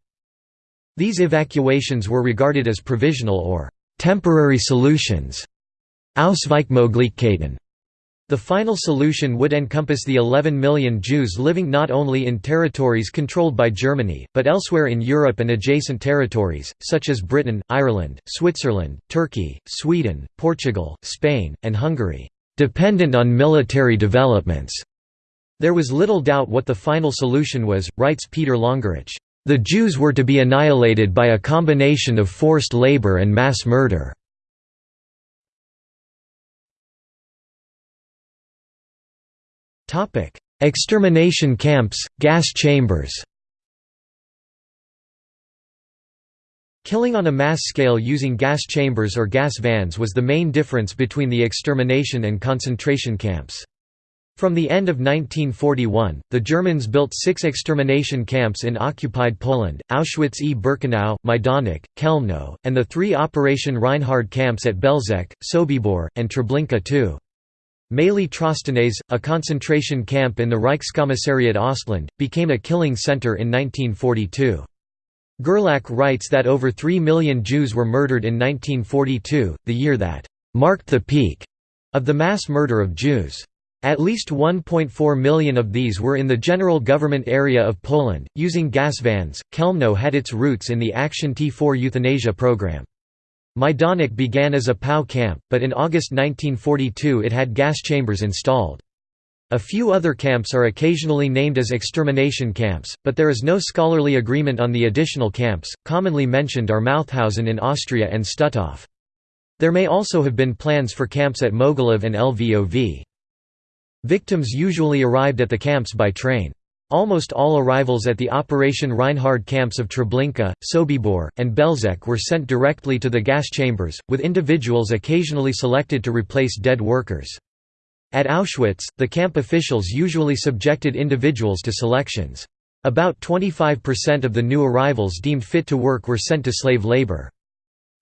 These evacuations were regarded as provisional or temporary solutions. Ausweichmöglichkeiten. The final solution would encompass the 11 million Jews living not only in territories controlled by Germany, but elsewhere in Europe and adjacent territories, such as Britain, Ireland, Switzerland, Turkey, Sweden, Portugal, Spain, and Hungary dependent on military developments. There was little doubt what the final solution was, writes Peter Longerich. The Jews were to be annihilated by a combination of forced labor and mass murder. Extermination camps, gas chambers Killing on a mass scale using gas chambers or gas vans was the main difference between the extermination and concentration camps. From the end of 1941, the Germans built six extermination camps in occupied Poland, Auschwitz-e-Birkenau, Majdanek, Chelmno, and the three Operation Reinhard camps at Belzec, Sobibor, and Treblinka II. Maly Trostenets, a concentration camp in the Reichskommissariat Ostland, became a killing center in 1942. Gerlach writes that over 3 million Jews were murdered in 1942, the year that «marked the peak» of the mass murder of Jews. At least 1.4 million of these were in the general government area of Poland, using gas vans. Chelmno had its roots in the Action T4 euthanasia program. Majdanek began as a POW camp, but in August 1942 it had gas chambers installed. A few other camps are occasionally named as extermination camps, but there is no scholarly agreement on the additional camps. Commonly mentioned are Mauthausen in Austria and Stutthof. There may also have been plans for camps at Mogilev and Lvov. Victims usually arrived at the camps by train. Almost all arrivals at the Operation Reinhard camps of Treblinka, Sobibor, and Belzec were sent directly to the gas chambers, with individuals occasionally selected to replace dead workers. At Auschwitz, the camp officials usually subjected individuals to selections. About 25% of the new arrivals deemed fit to work were sent to slave labor.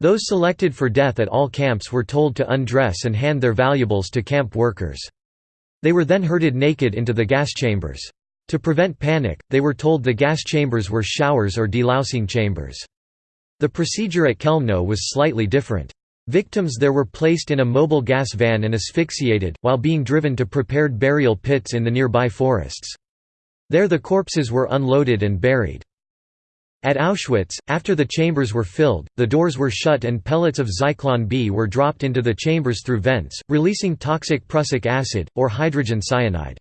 Those selected for death at all camps were told to undress and hand their valuables to camp workers. They were then herded naked into the gas chambers. To prevent panic, they were told the gas chambers were showers or delousing chambers. The procedure at Chelmno was slightly different. Victims there were placed in a mobile gas van and asphyxiated, while being driven to prepared burial pits in the nearby forests. There the corpses were unloaded and buried. At Auschwitz, after the chambers were filled, the doors were shut and pellets of Zyklon B were dropped into the chambers through vents, releasing toxic prussic acid, or hydrogen cyanide.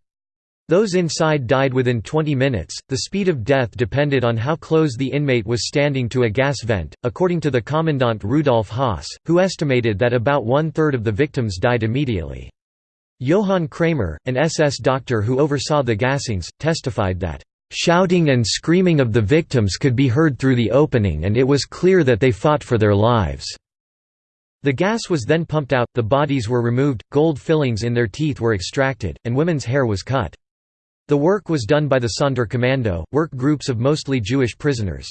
Those inside died within 20 minutes. The speed of death depended on how close the inmate was standing to a gas vent, according to the commandant Rudolf Höss, who estimated that about one third of the victims died immediately. Johann Kremer, an SS doctor who oversaw the gassings, testified that, Shouting and screaming of the victims could be heard through the opening, and it was clear that they fought for their lives. The gas was then pumped out, the bodies were removed, gold fillings in their teeth were extracted, and women's hair was cut. The work was done by the Sonderkommando, work groups of mostly Jewish prisoners.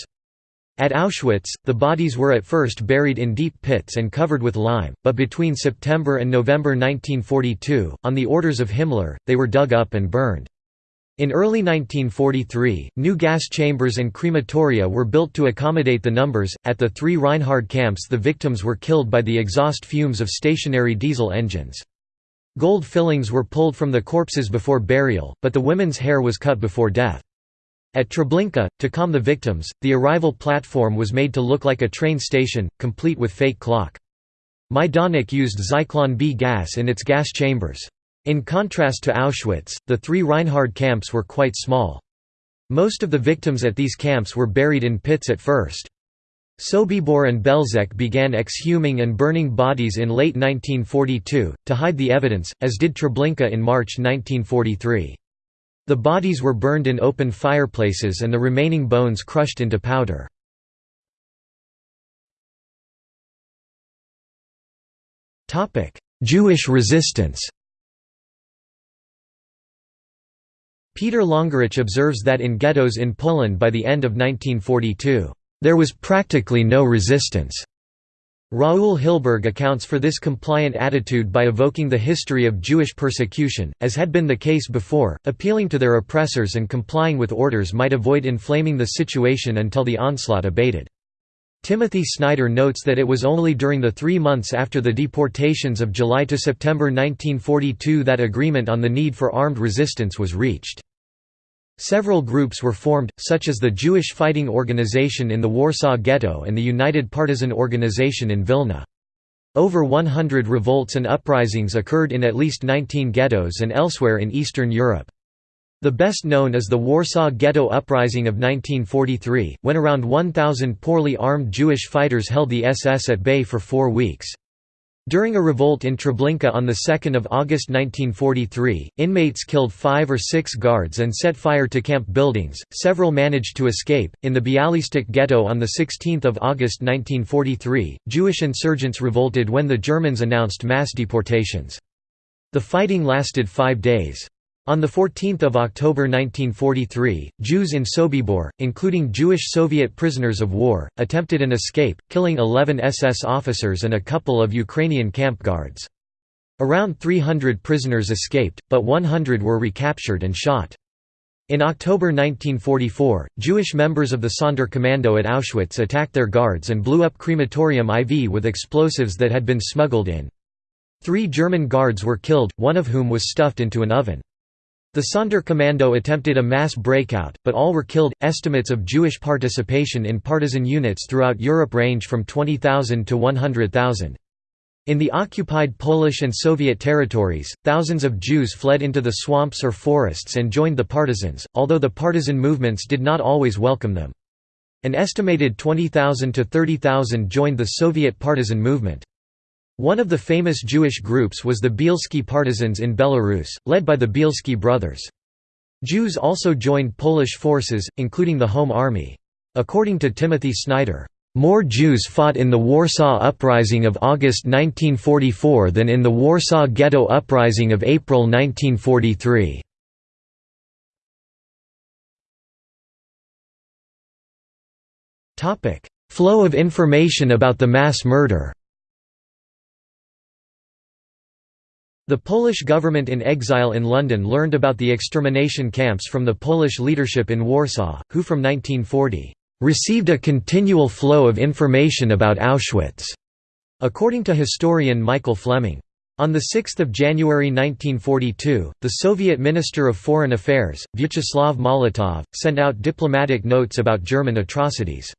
At Auschwitz, the bodies were at first buried in deep pits and covered with lime, but between September and November 1942, on the orders of Himmler, they were dug up and burned. In early 1943, new gas chambers and crematoria were built to accommodate the numbers. At the three Reinhard camps, the victims were killed by the exhaust fumes of stationary diesel engines. Gold fillings were pulled from the corpses before burial, but the women's hair was cut before death. At Treblinka, to calm the victims, the arrival platform was made to look like a train station, complete with fake clock. Majdanek used Zyklon B gas in its gas chambers. In contrast to Auschwitz, the three Reinhard camps were quite small. Most of the victims at these camps were buried in pits at first. Sobibor and Belzec began exhuming and burning bodies in late 1942, to hide the evidence, as did Treblinka in March 1943. The bodies were burned in open fireplaces and the remaining bones crushed into powder. Jewish resistance Peter Longerich observes that in ghettos in Poland by the end of 1942, "...there was practically no resistance." Raul Hilberg accounts for this compliant attitude by evoking the history of Jewish persecution, as had been the case before, appealing to their oppressors and complying with orders might avoid inflaming the situation until the onslaught abated. Timothy Snyder notes that it was only during the three months after the deportations of July to September 1942 that agreement on the need for armed resistance was reached. Several groups were formed, such as the Jewish Fighting Organization in the Warsaw Ghetto and the United Partisan Organization in Vilna. Over 100 revolts and uprisings occurred in at least 19 ghettos and elsewhere in Eastern Europe. The best known is the Warsaw Ghetto Uprising of 1943, when around 1,000 poorly armed Jewish fighters held the SS at bay for four weeks. During a revolt in Treblinka on 2 August 1943, inmates killed five or six guards and set fire to camp buildings, several managed to escape. In the Bialystok ghetto on 16 August 1943, Jewish insurgents revolted when the Germans announced mass deportations. The fighting lasted five days. On 14 October 1943, Jews in Sobibor, including Jewish Soviet prisoners of war, attempted an escape, killing 11 SS officers and a couple of Ukrainian camp guards. Around 300 prisoners escaped, but 100 were recaptured and shot. In October 1944, Jewish members of the Sonderkommando at Auschwitz attacked their guards and blew up crematorium IV with explosives that had been smuggled in. Three German guards were killed, one of whom was stuffed into an oven. The Sonderkommando attempted a mass breakout, but all were killed. Estimates of Jewish participation in partisan units throughout Europe range from 20,000 to 100,000. In the occupied Polish and Soviet territories, thousands of Jews fled into the swamps or forests and joined the partisans, although the partisan movements did not always welcome them. An estimated 20,000 to 30,000 joined the Soviet partisan movement. One of the famous Jewish groups was the Bielski partisans in Belarus, led by the Bielski brothers. Jews also joined Polish forces, including the Home Army. According to Timothy Snyder, "...more Jews fought in the Warsaw Uprising of August 1944 than in the Warsaw Ghetto Uprising of April 1943." Flow of information about the mass murder The Polish government in exile in London learned about the extermination camps from the Polish leadership in Warsaw, who from 1940, "...received a continual flow of information about Auschwitz." According to historian Michael Fleming. On 6 January 1942, the Soviet Minister of Foreign Affairs, Vyacheslav Molotov, sent out diplomatic notes about German atrocities.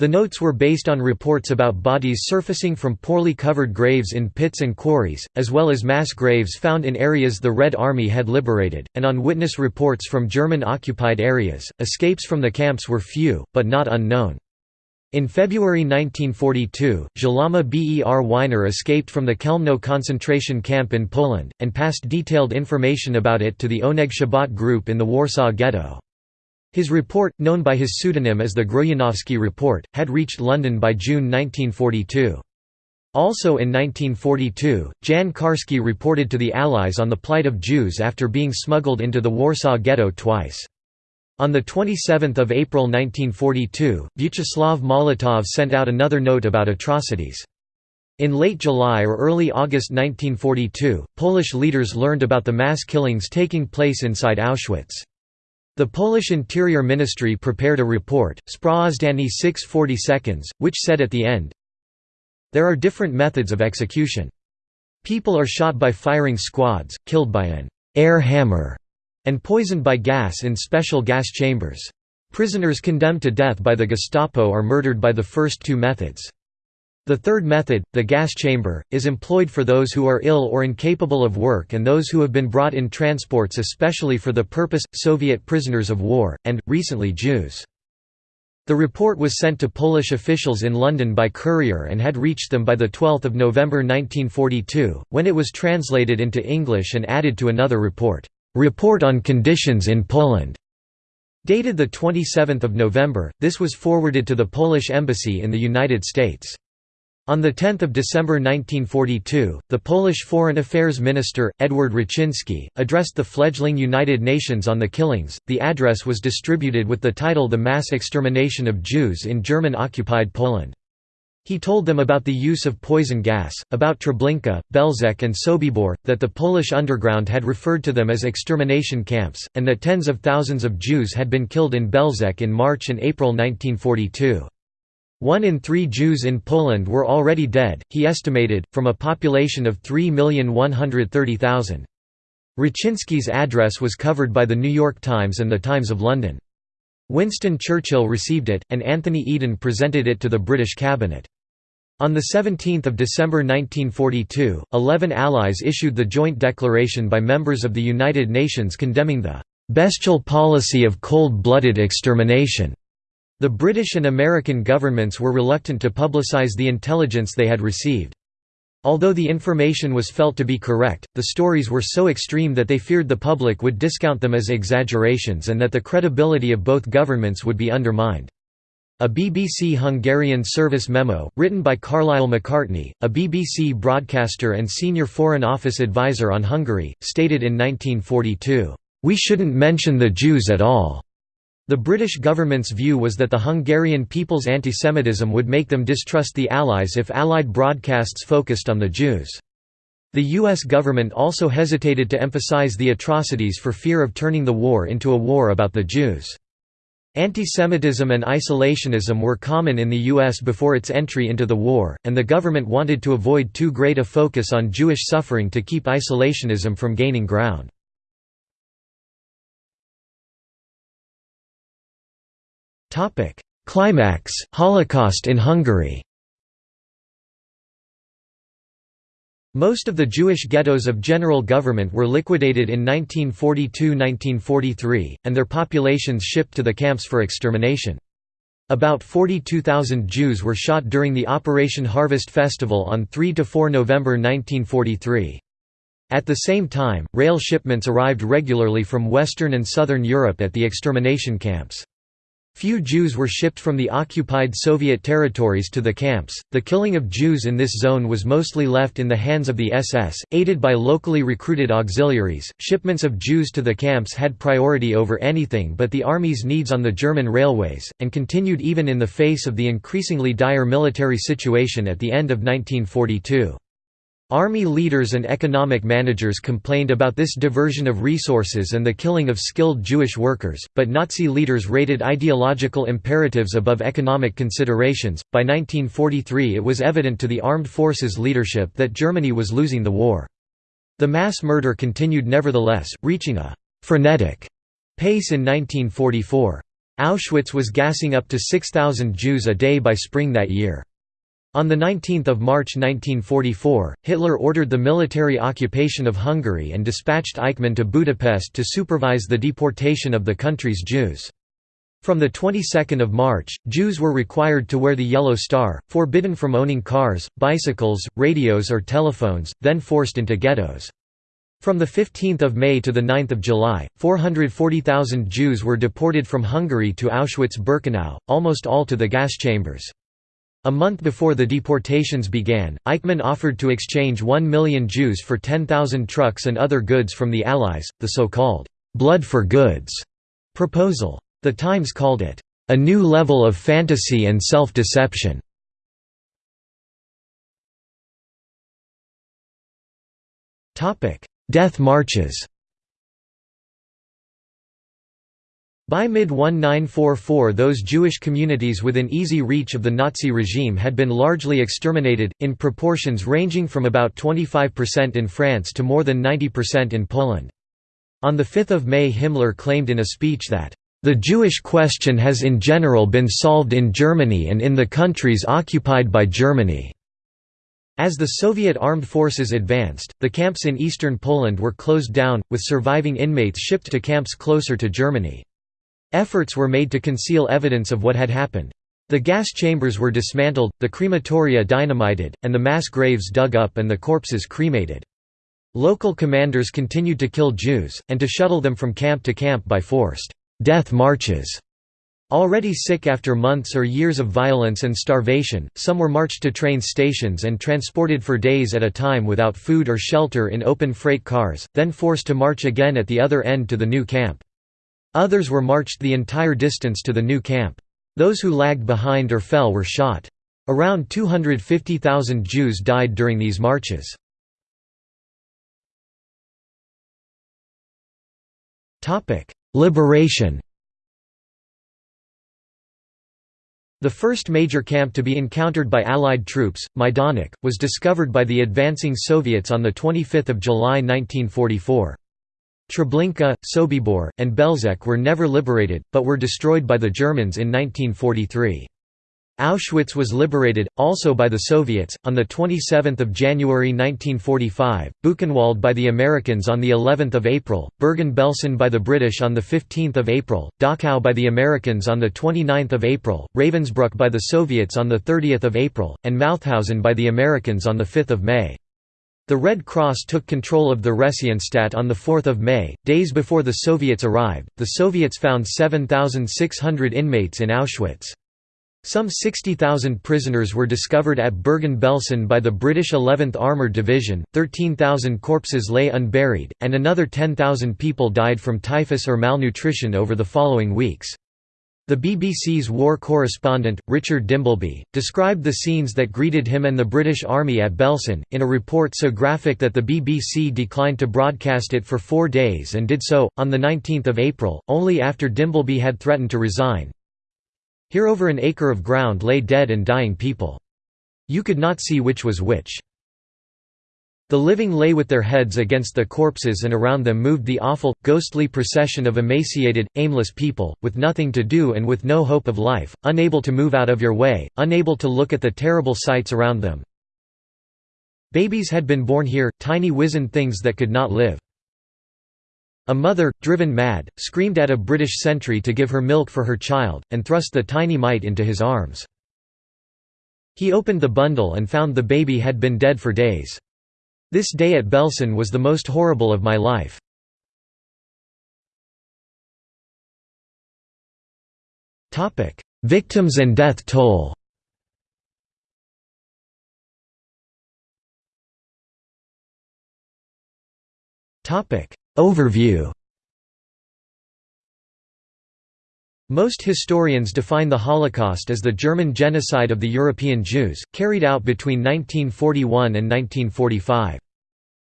The notes were based on reports about bodies surfacing from poorly covered graves in pits and quarries, as well as mass graves found in areas the Red Army had liberated, and on witness reports from German-occupied areas. Escapes from the camps were few, but not unknown. In February 1942, Szlama Ber Winer escaped from the Chełmno concentration camp in Poland, and passed detailed information about it to the Oneg Shabbat group in the Warsaw Ghetto. His report, known by his pseudonym as the Grojanowski Report, had reached London by June 1942. Also in 1942, Jan Karski reported to the Allies on the plight of Jews after being smuggled into the Warsaw Ghetto twice. On 27 April 1942, Vyacheslav Molotov sent out another note about atrocities. In late July or early August 1942, Polish leaders learned about the mass killings taking place inside Auschwitz. The Polish Interior Ministry prepared a report, Sprawozdanie 640 seconds, which said at the end, There are different methods of execution. People are shot by firing squads, killed by an air hammer, and poisoned by gas in special gas chambers. Prisoners condemned to death by the Gestapo are murdered by the first two methods. The third method, the gas chamber, is employed for those who are ill or incapable of work and those who have been brought in transports especially for the purpose, Soviet prisoners of war, and, recently Jews. The report was sent to Polish officials in London by courier and had reached them by 12 November 1942, when it was translated into English and added to another report, "'Report on Conditions in Poland' Dated 27 November, this was forwarded to the Polish Embassy in the United States. On 10 December 1942, the Polish Foreign Affairs Minister, Edward Raczynski, addressed the fledgling United Nations on the killings. The address was distributed with the title The Mass Extermination of Jews in German-occupied Poland. He told them about the use of poison gas, about Treblinka, Belzec and Sobibor, that the Polish underground had referred to them as extermination camps, and that tens of thousands of Jews had been killed in Belzec in March and April 1942. One in three Jews in Poland were already dead, he estimated, from a population of 3,130,000. Raczynski's address was covered by The New York Times and The Times of London. Winston Churchill received it, and Anthony Eden presented it to the British cabinet. On 17 December 1942, eleven allies issued the joint declaration by members of the United Nations condemning the "...bestial policy of cold-blooded extermination." The British and American governments were reluctant to publicize the intelligence they had received. Although the information was felt to be correct, the stories were so extreme that they feared the public would discount them as exaggerations and that the credibility of both governments would be undermined. A BBC Hungarian service memo, written by Carlile Macartney, a BBC broadcaster and senior Foreign Office advisor on Hungary, stated in 1942, "...we shouldn't mention the Jews at all." The British government's view was that the Hungarian people's antisemitism would make them distrust the Allies if Allied broadcasts focused on the Jews. The U.S. government also hesitated to emphasize the atrocities for fear of turning the war into a war about the Jews. Antisemitism and isolationism were common in the U.S. before its entry into the war, and the government wanted to avoid too great a focus on Jewish suffering to keep isolationism from gaining ground. Topic: Climax: Holocaust in Hungary. Most of the Jewish ghettos of general government were liquidated in 1942–1943, and their populations shipped to the camps for extermination. About 42,000 Jews were shot during the Operation Harvest Festival on 3–4 November 1943. At the same time, rail shipments arrived regularly from Western and Southern Europe at the extermination camps. Few Jews were shipped from the occupied Soviet territories to the camps. The killing of Jews in this zone was mostly left in the hands of the SS, aided by locally recruited auxiliaries. Shipments of Jews to the camps had priority over anything but the army's needs on the German railways, and continued even in the face of the increasingly dire military situation at the end of 1942. Army leaders and economic managers complained about this diversion of resources and the killing of skilled Jewish workers, but Nazi leaders rated ideological imperatives above economic considerations. By 1943, it was evident to the armed forces leadership that Germany was losing the war. The mass murder continued nevertheless, reaching a frenetic pace in 1944. Auschwitz was gassing up to 6,000 Jews a day by spring that year. On 19 March 1944, Hitler ordered the military occupation of Hungary and dispatched Eichmann to Budapest to supervise the deportation of the country's Jews. From the 22nd of March, Jews were required to wear the Yellow Star, forbidden from owning cars, bicycles, radios or telephones, then forced into ghettos. From 15 May to 9 July, 440,000 Jews were deported from Hungary to Auschwitz-Birkenau, almost all to the gas chambers. A month before the deportations began, Eichmann offered to exchange 1 million Jews for 10,000 trucks and other goods from the Allies, the so-called «blood for goods» proposal. The Times called it, "...a new level of fantasy and self-deception." Death marches By mid-1944 those Jewish communities within easy reach of the Nazi regime had been largely exterminated, in proportions ranging from about 25% in France to more than 90% in Poland. On 5 May Himmler claimed in a speech that, "...the Jewish question has in general been solved in Germany and in the countries occupied by Germany." As the Soviet armed forces advanced, the camps in eastern Poland were closed down, with surviving inmates shipped to camps closer to Germany. Efforts were made to conceal evidence of what had happened. The gas chambers were dismantled, the crematoria dynamited, and the mass graves dug up and the corpses cremated. Local commanders continued to kill Jews, and to shuttle them from camp to camp by forced death marches. Already sick after months or years of violence and starvation, some were marched to train stations and transported for days at a time without food or shelter in open freight cars, then forced to march again at the other end to the new camp. Others were marched the entire distance to the new camp. Those who lagged behind or fell were shot. Around 250,000 Jews died during these marches. Liberation The first major camp to be encountered by Allied troops, Majdanek, was discovered by the advancing Soviets on 25 July 1944. Treblinka, Sobibor, and Belzec were never liberated, but were destroyed by the Germans in 1943. Auschwitz was liberated, also by the Soviets, on 27 January 1945, Buchenwald by the Americans on of April, Bergen-Belsen by the British on 15 April, Dachau by the Americans on 29 April, Ravensbrück by the Soviets on 30 April, and Mauthausen by the Americans on 5 May. The Red Cross took control of the Theresienstadt on 4 May, days before the Soviets arrived. The Soviets found 7,600 inmates in Auschwitz. Some 60,000 prisoners were discovered at Bergen-Belsen by the British 11th Armoured Division, 13,000 corpses lay unburied, and another 10,000 people died from typhus or malnutrition over the following weeks. The BBC's war correspondent, Richard Dimbleby, described the scenes that greeted him and the British Army at Belsen, in a report so graphic that the BBC declined to broadcast it for four days and did so, on 19 April, only after Dimbleby had threatened to resign. Here over an acre of ground lay dead and dying people. You could not see which was which. The living lay with their heads against the corpses and around them moved the awful, ghostly procession of emaciated, aimless people, with nothing to do and with no hope of life, unable to move out of your way, unable to look at the terrible sights around them. Babies had been born here, tiny wizened things that could not live. A mother, driven mad, screamed at a British sentry to give her milk for her child, and thrust the tiny mite into his arms. He opened the bundle and found the baby had been dead for days. This day at Belsen was the most horrible of my life. Victims and death toll. Overview Most historians define the Holocaust as the German genocide of the European Jews, carried out between 1941 and 1945.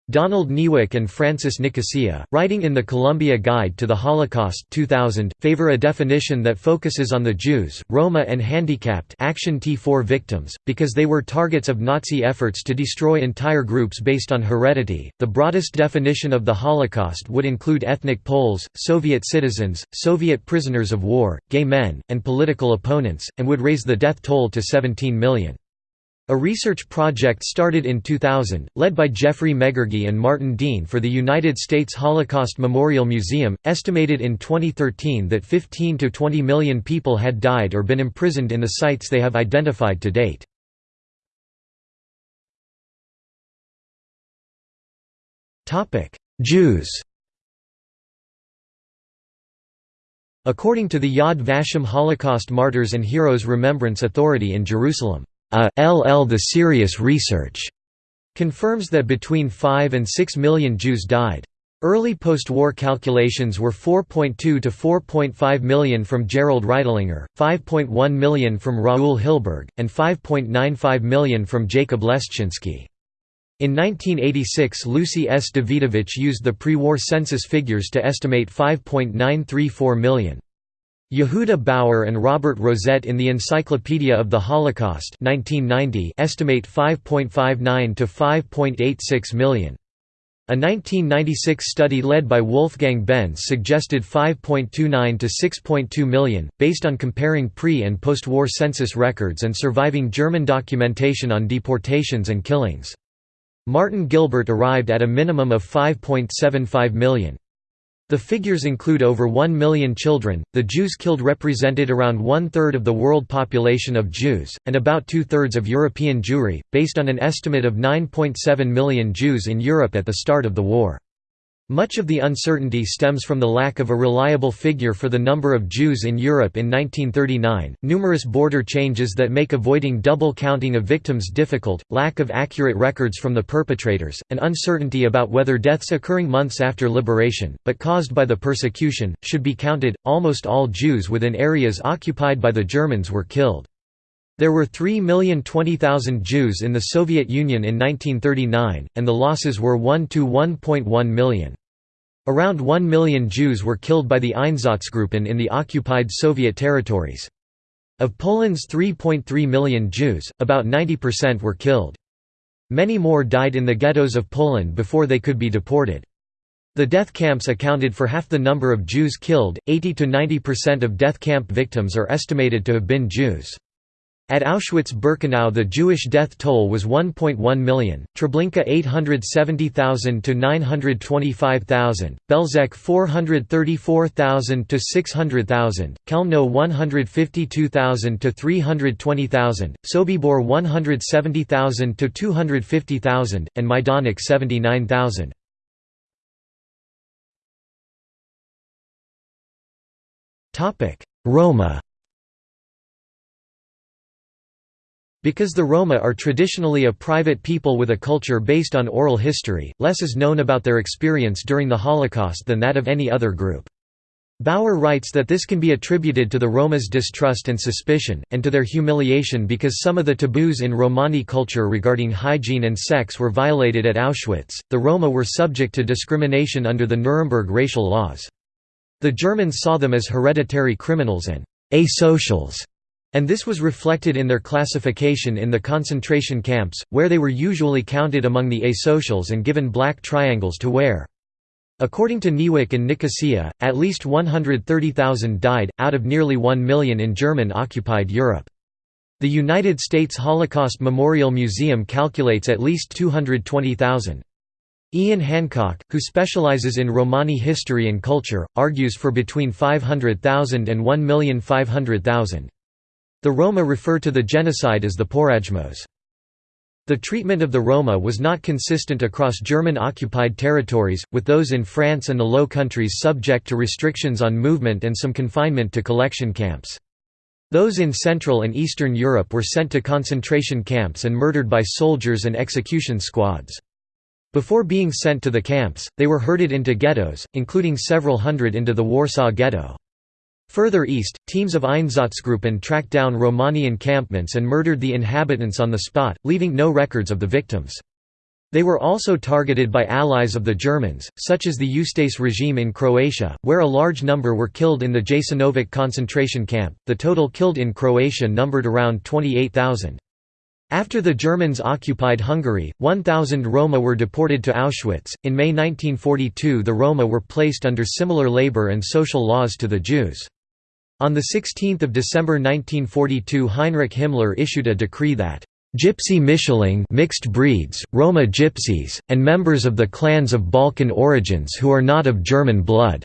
Donald Niewyk and Francis Nicosia, writing in the Columbia Guide to the Holocaust 2000, favor a definition that focuses on the Jews, Roma and handicapped Action T4 victims, because they were targets of Nazi efforts to destroy entire groups based on heredity. The broadest definition of the Holocaust would include ethnic Poles, Soviet citizens, Soviet prisoners of war, gay men, and political opponents, and would raise the death toll to 17 million. A research project started in 2000, led by Geoffrey Megargee and Martin Dean for the United States Holocaust Memorial Museum, estimated in 2013 that 15 to 20 million people had died or been imprisoned in the sites they have identified to date. Jews According to the Yad Vashem Holocaust Martyrs and Heroes Remembrance Authority in Jerusalem a LL The Serious Research confirms that between 5 and 6 million Jews died. Early post-war calculations were 4.2 to 4.5 million from Gerald Reitlinger, 5.1 million from Raul Hilberg, and 5.95 million from Jacob Lestschinsky. In 1986 Lucy S. Dawidowicz used the pre-war census figures to estimate 5.934 million. Yehuda Bauer and Robert Rozett in the Encyclopedia of the Holocaust 1990 estimate 5.59 to 5.86 million. A 1996 study led by Wolfgang Benz suggested 5.29 to 6.2 million, based on comparing pre- and post-war census records and surviving German documentation on deportations and killings. Martin Gilbert arrived at a minimum of 5.75 million. The figures include over 1 million children. The Jews killed represented around one third of the world population of Jews, and about two thirds of European Jewry, based on an estimate of 9.7 million Jews in Europe at the start of the war. Much of the uncertainty stems from the lack of a reliable figure for the number of Jews in Europe in 1939, numerous border changes that make avoiding double counting of victims difficult, lack of accurate records from the perpetrators, and uncertainty about whether deaths occurring months after liberation, but caused by the persecution, should be counted. Almost all Jews within areas occupied by the Germans were killed. There were 3,020,000 Jews in the Soviet Union in 1939, and the losses were 1 to 1.1 million. Around 1 million Jews were killed by the Einsatzgruppen in the occupied Soviet territories. Of Poland's 3.3 million Jews, about 90% were killed. Many more died in the ghettos of Poland before they could be deported. The death camps accounted for half the number of Jews killed, 80 to 90% of death camp victims are estimated to have been Jews. At Auschwitz-Birkenau the Jewish death toll was 1.1 million, Treblinka 870,000 to 925,000, Belzec 434,000 to 600,000, Chełmno 152,000 to 320,000, Sobibor 170,000 to 250,000, and Majdanek 79,000. Roma Because the Roma are traditionally a private people with a culture based on oral history, less is known about their experience during the Holocaust than that of any other group. Bauer writes that this can be attributed to the Roma's distrust and suspicion, and to their humiliation because some of the taboos in Romani culture regarding hygiene and sex were violated at Auschwitz. The Roma were subject to discrimination under the Nuremberg racial laws. The Germans saw them as hereditary criminals and asocials and this was reflected in their classification in the concentration camps, where they were usually counted among the asocials and given black triangles to wear. According to Niewyk and Nicosia, at least 130,000 died, out of nearly 1 million in German-occupied Europe. The United States Holocaust Memorial Museum calculates at least 220,000. Ian Hancock, who specializes in Romani history and culture, argues for between 500,000 and 1,500,000. The Roma refer to the genocide as the Porajmos. The treatment of the Roma was not consistent across German-occupied territories, with those in France and the Low Countries subject to restrictions on movement and some confinement to collection camps. Those in Central and Eastern Europe were sent to concentration camps and murdered by soldiers and execution squads. Before being sent to the camps, they were herded into ghettos, including several hundred into the Warsaw Ghetto. Further east, teams of Einsatzgruppen tracked down Romani encampments and murdered the inhabitants on the spot, leaving no records of the victims. They were also targeted by allies of the Germans, such as the Ustaše regime in Croatia, where a large number were killed in the Jasenovac concentration camp. The total killed in Croatia numbered around 28,000. After the Germans occupied Hungary, 1,000 Roma were deported to Auschwitz. In May 1942, the Roma were placed under similar labor and social laws to the Jews. On 16 December 1942 Heinrich Himmler issued a decree that Gypsy Mischlinge mixed breeds, Roma gypsies, and members of the clans of Balkan origins who are not of German blood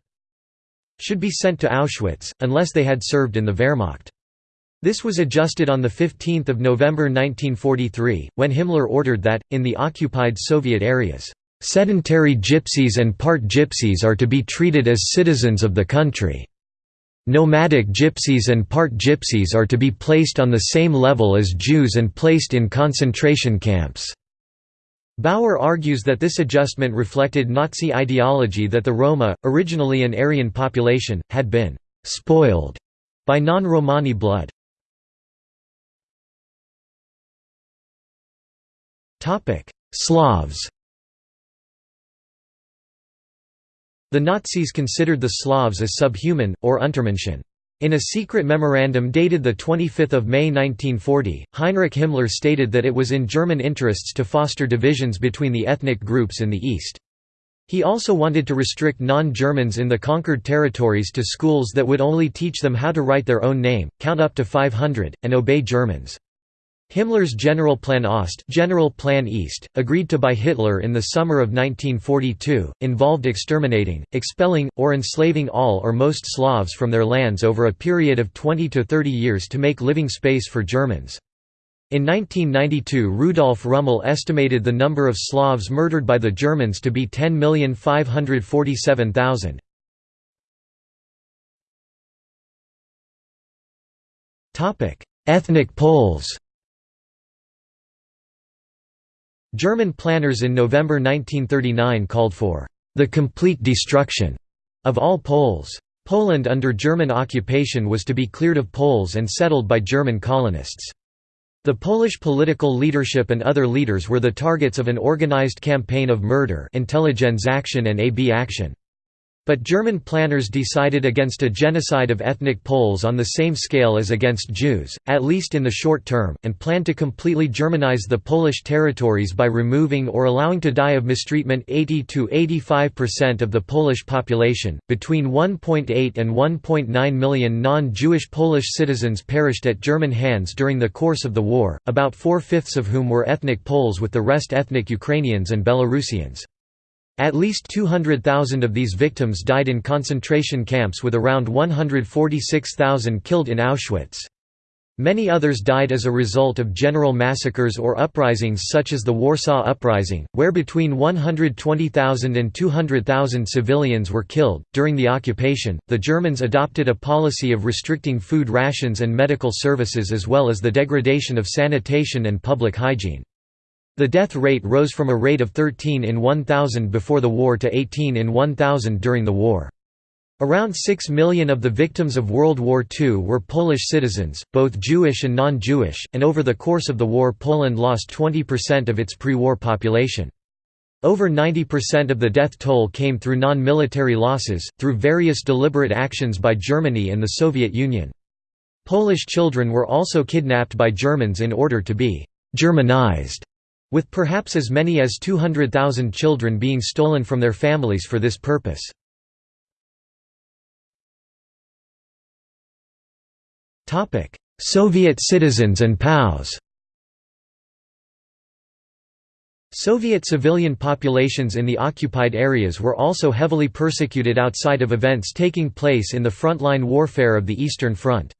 should be sent to Auschwitz, unless they had served in the Wehrmacht. This was adjusted on 15 November 1943, when Himmler ordered that, in the occupied Soviet areas, "...sedentary gypsies and part gypsies are to be treated as citizens of the country." Nomadic gypsies and part gypsies are to be placed on the same level as Jews and placed in concentration camps. Bauer argues that this adjustment reflected Nazi ideology that the Roma, originally an Aryan population, had been «spoiled» by non-Romani blood. Slavs The Nazis considered the Slavs as subhuman, or Untermenschen. In a secret memorandum dated 25 May 1940, Heinrich Himmler stated that it was in German interests to foster divisions between the ethnic groups in the East. He also wanted to restrict non-Germans in the conquered territories to schools that would only teach them how to write their own name, count up to 500, and obey Germans. Himmler's Generalplan Ost General Plan East, agreed to by Hitler in the summer of 1942, involved exterminating, expelling, or enslaving all or most Slavs from their lands over a period of 20 to 30 years to make living space for Germans. In 1992 Rudolph Rummel estimated the number of Slavs murdered by the Germans to be 10,547,000. Ethnic Poles German planners in November 1939 called for the complete destruction of all Poles. Poland under German occupation was to be cleared of Poles and settled by German colonists. The Polish political leadership and other leaders were the targets of an organized campaign of murder intelligence action and AB action. But German planners decided against a genocide of ethnic Poles on the same scale as against Jews, at least in the short term, and planned to completely Germanize the Polish territories by removing or allowing to die of mistreatment 80 to 85% of the Polish population. Between 1.8 and 1.9 million non-Jewish Polish citizens perished at German hands during the course of the war, about four-fifths of whom were ethnic Poles with the rest ethnic Ukrainians and Belarusians. At least 200,000 of these victims died in concentration camps with around 146,000 killed in Auschwitz. Many others died as a result of general massacres or uprisings such as the Warsaw Uprising, where between 120,000 and 200,000 civilians were killed. During the occupation, the Germans adopted a policy of restricting food rations and medical services as well as the degradation of sanitation and public hygiene. The death rate rose from a rate of 13 in 1,000 before the war to 18 in 1,000 during the war. Around 6 million of the victims of World War II were Polish citizens, both Jewish and non-Jewish, and over the course of the war Poland lost 20% of its pre-war population. Over 90% of the death toll came through non-military losses, through various deliberate actions by Germany and the Soviet Union. Polish children were also kidnapped by Germans in order to be «Germanized» with perhaps as many as 200,000 children being stolen from their families for this purpose. Soviet citizens and POWs Soviet civilian populations in the occupied areas were also heavily persecuted outside of events taking place in the frontline warfare of the Eastern Front.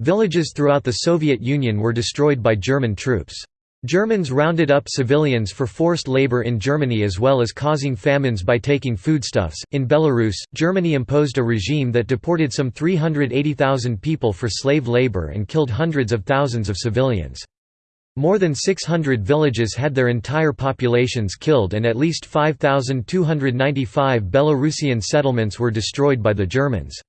Villages throughout the Soviet Union were destroyed by German troops. Germans rounded up civilians for forced labor in Germany as well as causing famines by taking foodstuffs. In Belarus, Germany imposed a regime that deported some 380,000 people for slave labor and killed hundreds of thousands of civilians. More than 600 villages had their entire populations killed and at least 5,295 Belarusian settlements were destroyed by the Germans.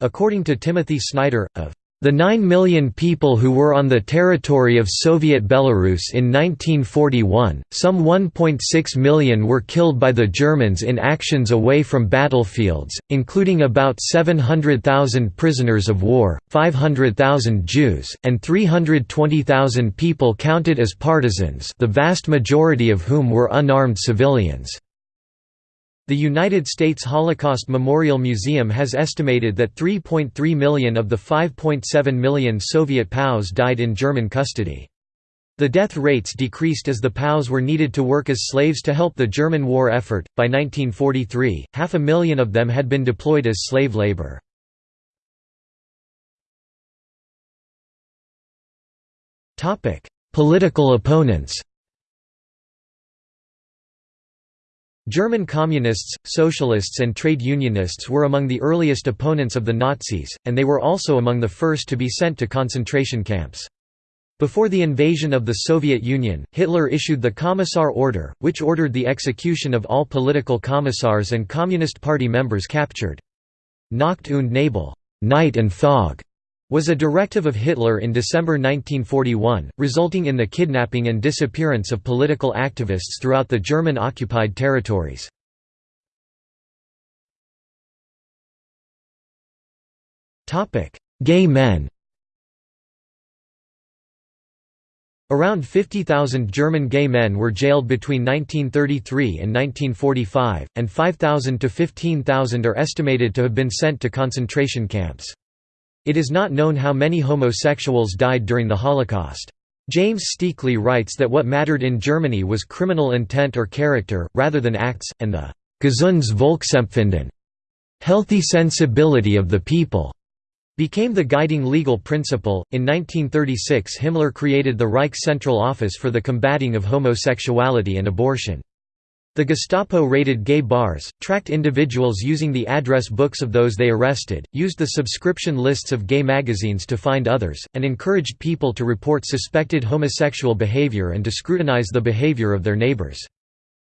According to Timothy Snyder, of the 9 million people who were on the territory of Soviet Belarus in 1941, some 1.6 million were killed by the Germans in actions away from battlefields, including about 700,000 prisoners of war, 500,000 Jews, and 320,000 people counted as partisans the vast majority of whom were unarmed civilians. The United States Holocaust Memorial Museum has estimated that 3.3 million of the 5.7 million Soviet POWs died in German custody. The death rates decreased as the POWs were needed to work as slaves to help the German war effort. By 1943, half a million of them had been deployed as slave labor. Political opponents German communists, socialists and trade unionists were among the earliest opponents of the Nazis, and they were also among the first to be sent to concentration camps. Before the invasion of the Soviet Union, Hitler issued the Commissar Order, which ordered the execution of all political commissars and Communist Party members captured. Nacht und Nebel night and fog", was a directive of Hitler in December 1941, resulting in the kidnapping and disappearance of political activists throughout the German-occupied territories. Gay men Around 50,000 German gay men were jailed between 1933 and 1945, and 5,000 to 15,000 are estimated to have been sent to concentration camps. It is not known how many homosexuals died during the Holocaust. James Steakley writes that what mattered in Germany was criminal intent or character, rather than acts, and the «gesundes Volksempfinden» healthy sensibility of the people became the guiding legal principle. In 1936, Himmler created the Reich Central Office for the combating of homosexuality and abortion. The Gestapo raided gay bars, tracked individuals using the address books of those they arrested, used the subscription lists of gay magazines to find others, and encouraged people to report suspected homosexual behavior and to scrutinize the behavior of their neighbors.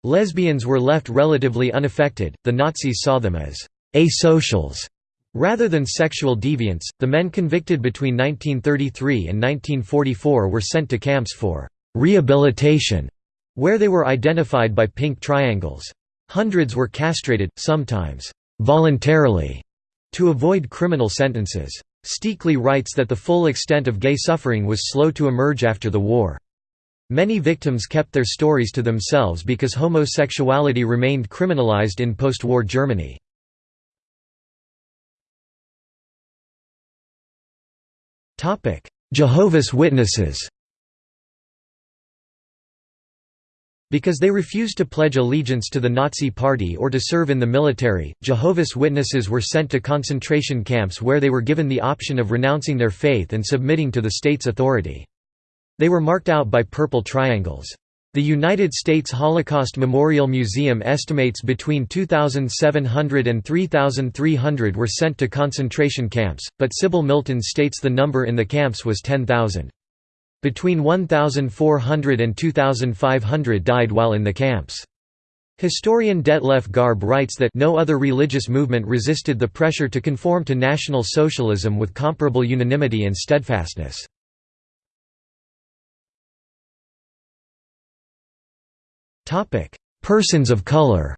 Lesbians were left relatively unaffected, the Nazis saw them as asocials Rather than sexual deviants, the men convicted between 1933 and 1944 were sent to camps for «rehabilitation», where they were identified by pink triangles. Hundreds were castrated, sometimes «voluntarily», to avoid criminal sentences. Steakley writes that the full extent of gay suffering was slow to emerge after the war. Many victims kept their stories to themselves because homosexuality remained criminalized in post-war Germany. Jehovah's Witnesses Because they refused to pledge allegiance to the Nazi Party or to serve in the military, Jehovah's Witnesses were sent to concentration camps where they were given the option of renouncing their faith and submitting to the state's authority. They were marked out by purple triangles. The United States Holocaust Memorial Museum estimates between 2,700 and 3,300 were sent to concentration camps, but Sybil Milton states the number in the camps was 10,000. Between 1,400 and 2,500 died while in the camps. Historian Detlef Garb writes that no other religious movement resisted the pressure to conform to National Socialism with comparable unanimity and steadfastness. Persons of color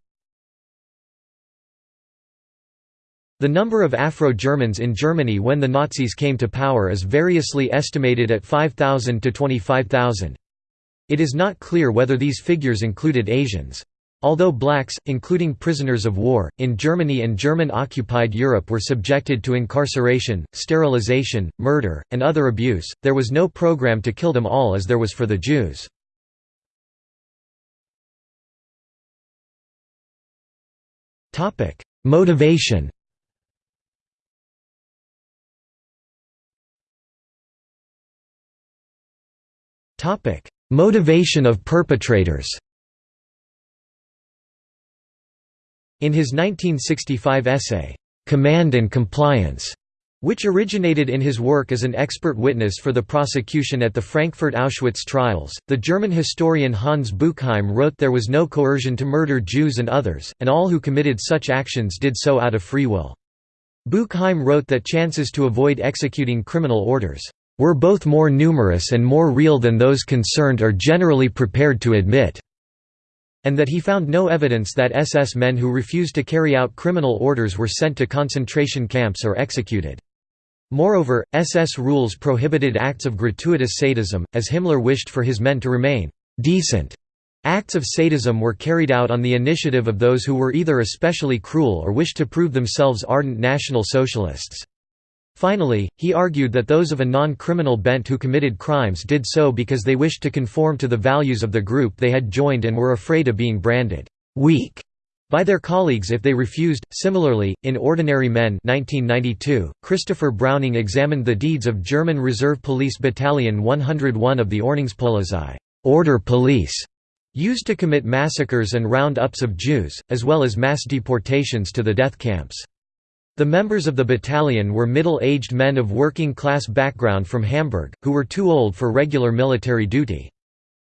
The number of Afro-Germans in Germany when the Nazis came to power is variously estimated at 5,000 to 25,000. It is not clear whether these figures included Asians. Although blacks, including prisoners of war, in Germany and German-occupied Europe were subjected to incarceration, sterilization, murder, and other abuse, there was no program to kill them all as there was for the Jews. Motivation. Motivation of perpetrators. In his 1965 essay, Command and Compliance, which originated in his work as an expert witness for the prosecution at the Frankfurt Auschwitz trials. The German historian Hans Buchheim wrote there was no coercion to murder Jews and others, and all who committed such actions did so out of free will. Buchheim wrote that chances to avoid executing criminal orders were both more numerous and more real than those concerned are generally prepared to admit, and that he found no evidence that SS men who refused to carry out criminal orders were sent to concentration camps or executed. Moreover, SS rules prohibited acts of gratuitous sadism, as Himmler wished for his men to remain «decent». Acts of sadism were carried out on the initiative of those who were either especially cruel or wished to prove themselves ardent National Socialists. Finally, he argued that those of a non-criminal bent who committed crimes did so because they wished to conform to the values of the group they had joined and were afraid of being branded «weak» by their colleagues if they refused. Similarly, in Ordinary Men 1992, Christopher Browning examined the deeds of German Reserve Police Battalion 101 of the Ordnungspolizei order police, used to commit massacres and round-ups of Jews, as well as mass deportations to the death camps. The members of the battalion were middle-aged men of working-class background from Hamburg, who were too old for regular military duty.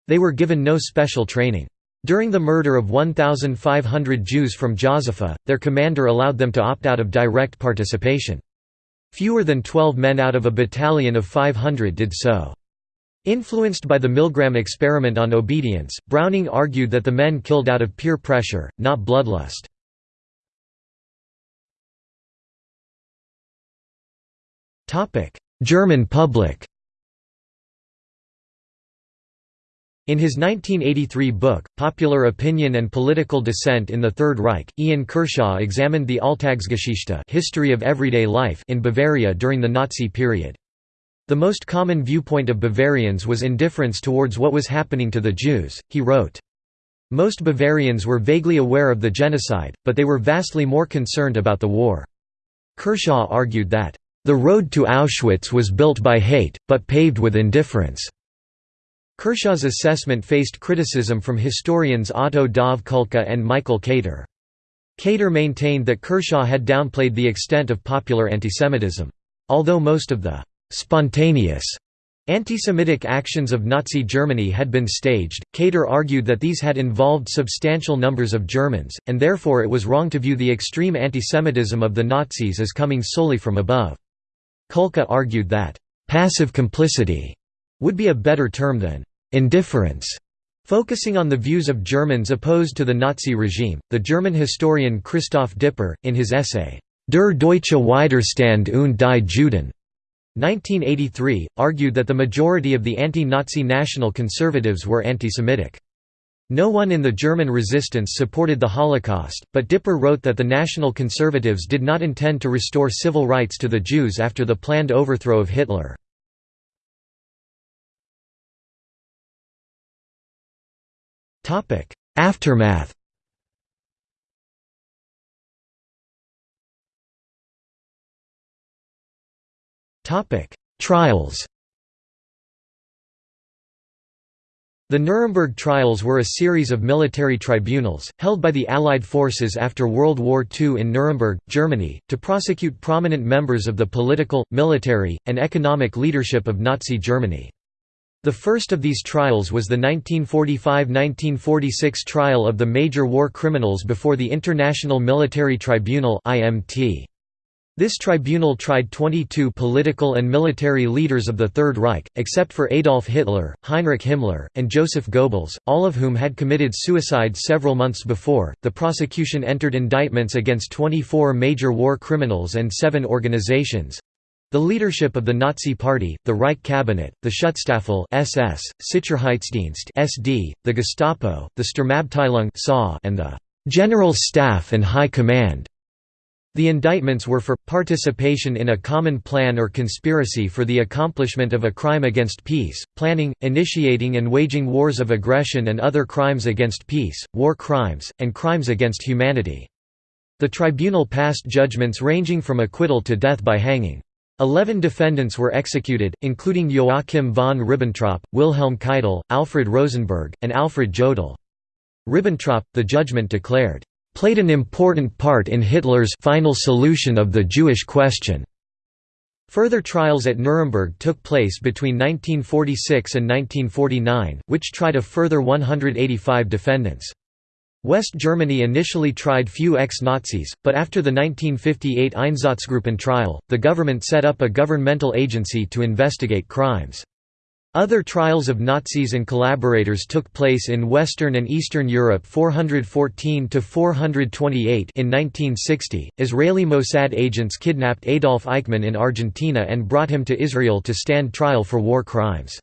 They were given no special training. During the murder of 1,500 Jews from Józefów, their commander allowed them to opt out of direct participation. Fewer than 12 men out of a battalion of 500 did so. Influenced by the Milgram experiment on obedience, Browning argued that the men killed out of peer pressure, not bloodlust. German public In his 1983 book, Popular Opinion and Political Dissent in the Third Reich, Ian Kershaw examined the Alltagsgeschichte history of everyday life in Bavaria during the Nazi period. The most common viewpoint of Bavarians was indifference towards what was happening to the Jews, he wrote. Most Bavarians were vaguely aware of the genocide, but they were vastly more concerned about the war. Kershaw argued that, "...the road to Auschwitz was built by hate, but paved with indifference." Kershaw's assessment faced criticism from historians Otto Dov Kulka and Michael Kater. Kater maintained that Kershaw had downplayed the extent of popular antisemitism. Although most of the «spontaneous» Anti-Semitic actions of Nazi Germany had been staged, Kater argued that these had involved substantial numbers of Germans, and therefore it was wrong to view the extreme antisemitism of the Nazis as coming solely from above. Kulka argued that, "...passive complicity," would be a better term than indifference. Focusing on the views of Germans opposed to the Nazi regime, the German historian Christoph Dipper, in his essay, Der deutsche Widerstand und die Juden, 1983, argued that the majority of the anti-Nazi national conservatives were anti-Semitic. No one in the German resistance supported the Holocaust, but Dipper wrote that the National Conservatives did not intend to restore civil rights to the Jews after the planned overthrow of Hitler. Aftermath Trials The Nuremberg trials were a series of military tribunals, held by the Allied forces after World War II in Nuremberg, Germany, to prosecute prominent members of the political, military, and economic leadership of Nazi Germany. The first of these trials was the 1945–1946 trial of the major war criminals before the International Military Tribunal This tribunal tried 22 political and military leaders of the Third Reich, except for Adolf Hitler, Heinrich Himmler, and Joseph Goebbels, all of whom had committed suicide several months before. The prosecution entered indictments against 24 major war criminals and seven organizations the leadership of the Nazi Party, the Reich Cabinet, the Schutzstaffel SS, Sicherheitsdienst SD, the Gestapo, the Sturmabteilung and the General Staff and High Command. The indictments were for, participation in a common plan or conspiracy for the accomplishment of a crime against peace, planning, initiating and waging wars of aggression and other crimes against peace, war crimes, and crimes against humanity. The tribunal passed judgments ranging from acquittal to death by hanging. Eleven defendants were executed, including Joachim von Ribbentrop, Wilhelm Keitel, Alfred Rosenberg, and Alfred Jodl. Ribbentrop, the judgment declared, "...played an important part in Hitler's final solution of the Jewish question." Further trials at Nuremberg took place between 1946 and 1949, which tried a further 185 defendants. West Germany initially tried few ex-Nazis, but after the 1958 Einsatzgruppen trial, the government set up a governmental agency to investigate crimes. Other trials of Nazis and collaborators took place in Western and Eastern Europe 414 to 428 in 1960. Israeli Mossad agents kidnapped Adolf Eichmann in Argentina and brought him to Israel to stand trial for war crimes.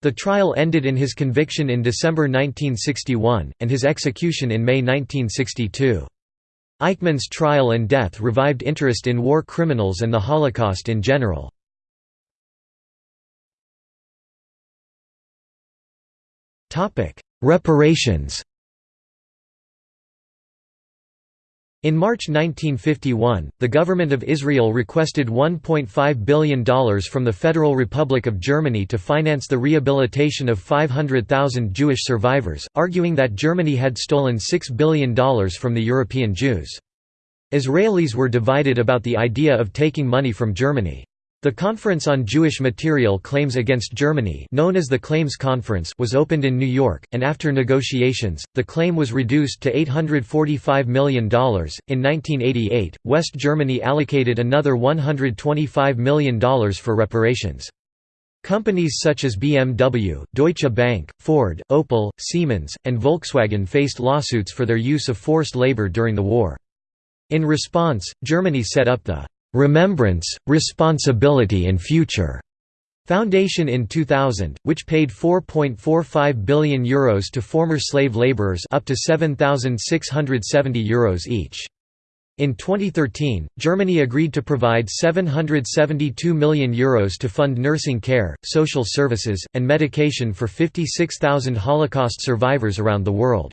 The trial ended in his conviction in December 1961, and his execution in May 1962. Eichmann's trial and death revived interest in war criminals and the Holocaust in general. Reparations In March 1951, the government of Israel requested $1.5 billion from the Federal Republic of Germany to finance the rehabilitation of 500,000 Jewish survivors, arguing that Germany had stolen $6 billion from the European Jews. Israelis were divided about the idea of taking money from Germany. The Conference on Jewish Material Claims Against Germany known as the Claims Conference was opened in New York, and after negotiations, the claim was reduced to $845 million. In 1988, West Germany allocated another $125 million for reparations. Companies such as BMW, Deutsche Bank, Ford, Opel, Siemens, and Volkswagen faced lawsuits for their use of forced labor during the war. In response, Germany set up the Remembrance, Responsibility and Future Foundation in 2000, which paid €4.45 billion Euros to former slave laborers up to €7,670 each. In 2013, Germany agreed to provide €772 million Euros to fund nursing care, social services, and medication for 56,000 Holocaust survivors around the world.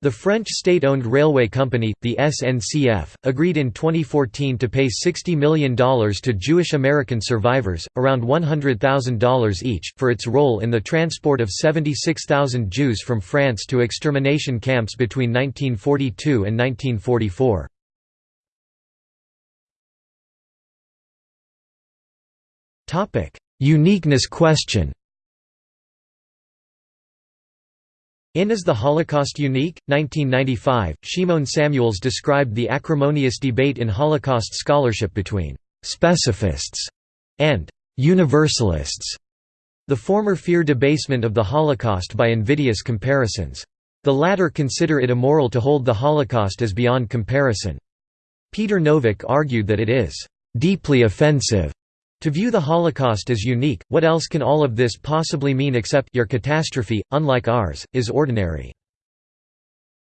The French state-owned railway company, the SNCF, agreed in 2014 to pay $60 million to Jewish American survivors, around $100,000 each, for its role in the transport of 76,000 Jews from France to extermination camps between 1942 and 1944. Uniqueness question In Is the Holocaust Unique? 1995, Shimon Samuels described the acrimonious debate in Holocaust scholarship between «specifists» and «universalists». The former fear debasement of the Holocaust by invidious comparisons. The latter consider it immoral to hold the Holocaust as beyond comparison. Peter Novick argued that it is «deeply offensive» To view the Holocaust as unique, what else can all of this possibly mean except your catastrophe, unlike ours, is ordinary.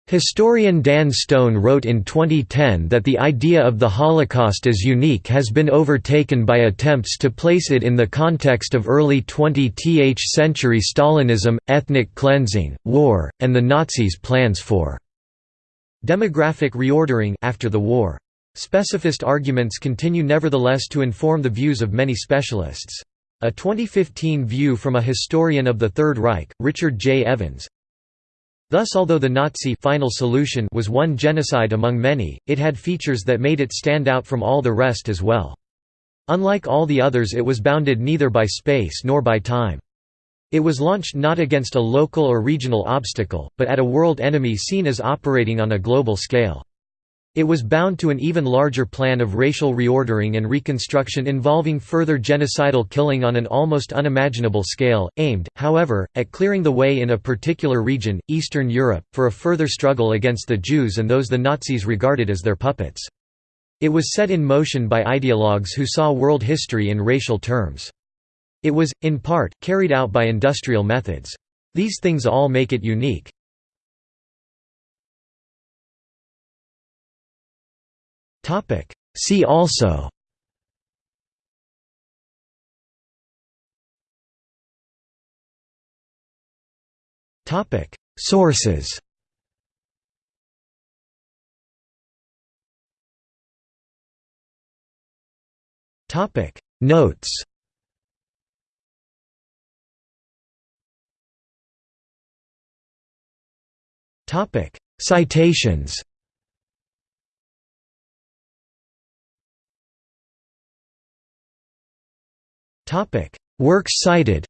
Historian Dan Stone wrote in 2010 that the idea of the Holocaust as unique has been overtaken by attempts to place it in the context of early 20th century Stalinism, ethnic cleansing, war, and the Nazis' plans for demographic reordering after the war. Specificist arguments continue nevertheless to inform the views of many specialists. A 2015 view from a historian of the Third Reich, Richard J. Evans, Thus although the Nazi final solution was one genocide among many, it had features that made it stand out from all the rest as well. Unlike all the others it was bounded neither by space nor by time. It was launched not against a local or regional obstacle, but at a world enemy seen as operating on a global scale. It was bound to an even larger plan of racial reordering and reconstruction involving further genocidal killing on an almost unimaginable scale, aimed, however, at clearing the way in a particular region, Eastern Europe, for a further struggle against the Jews and those the Nazis regarded as their puppets. It was set in motion by ideologues who saw world history in racial terms. It was, in part, carried out by industrial methods. These things all make it unique. Topic. See also Topic. Sources Topic. Notes Topic. Citations Topic: Works cited.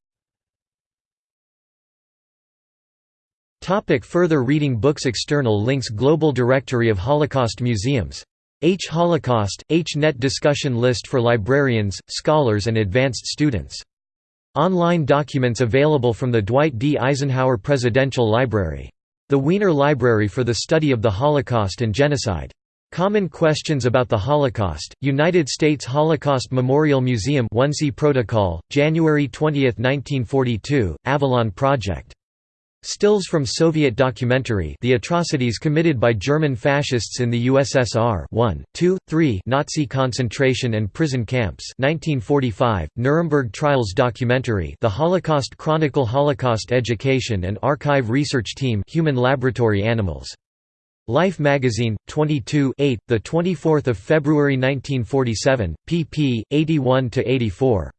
Topic further reading Books External links Global Directory of Holocaust Museums. H. Holocaust, H. Net discussion list for librarians, scholars and advanced students. Online documents available from the Dwight D. Eisenhower Presidential Library. The Wiener Library for the Study of the Holocaust and Genocide. Common Questions About the Holocaust, United States Holocaust Memorial Museum Wannsee Protocol, January 20, 1942, Avalon Project. Stills from Soviet documentary The Atrocities Committed by German Fascists in the USSR 1, 2, 3 Nazi concentration and prison camps 1945, Nuremberg Trials documentary The Holocaust Chronicle Holocaust Education and Archive Research Team Human Laboratory Animals Life magazine, 22 8, 24 February 1947, pp. 81–84.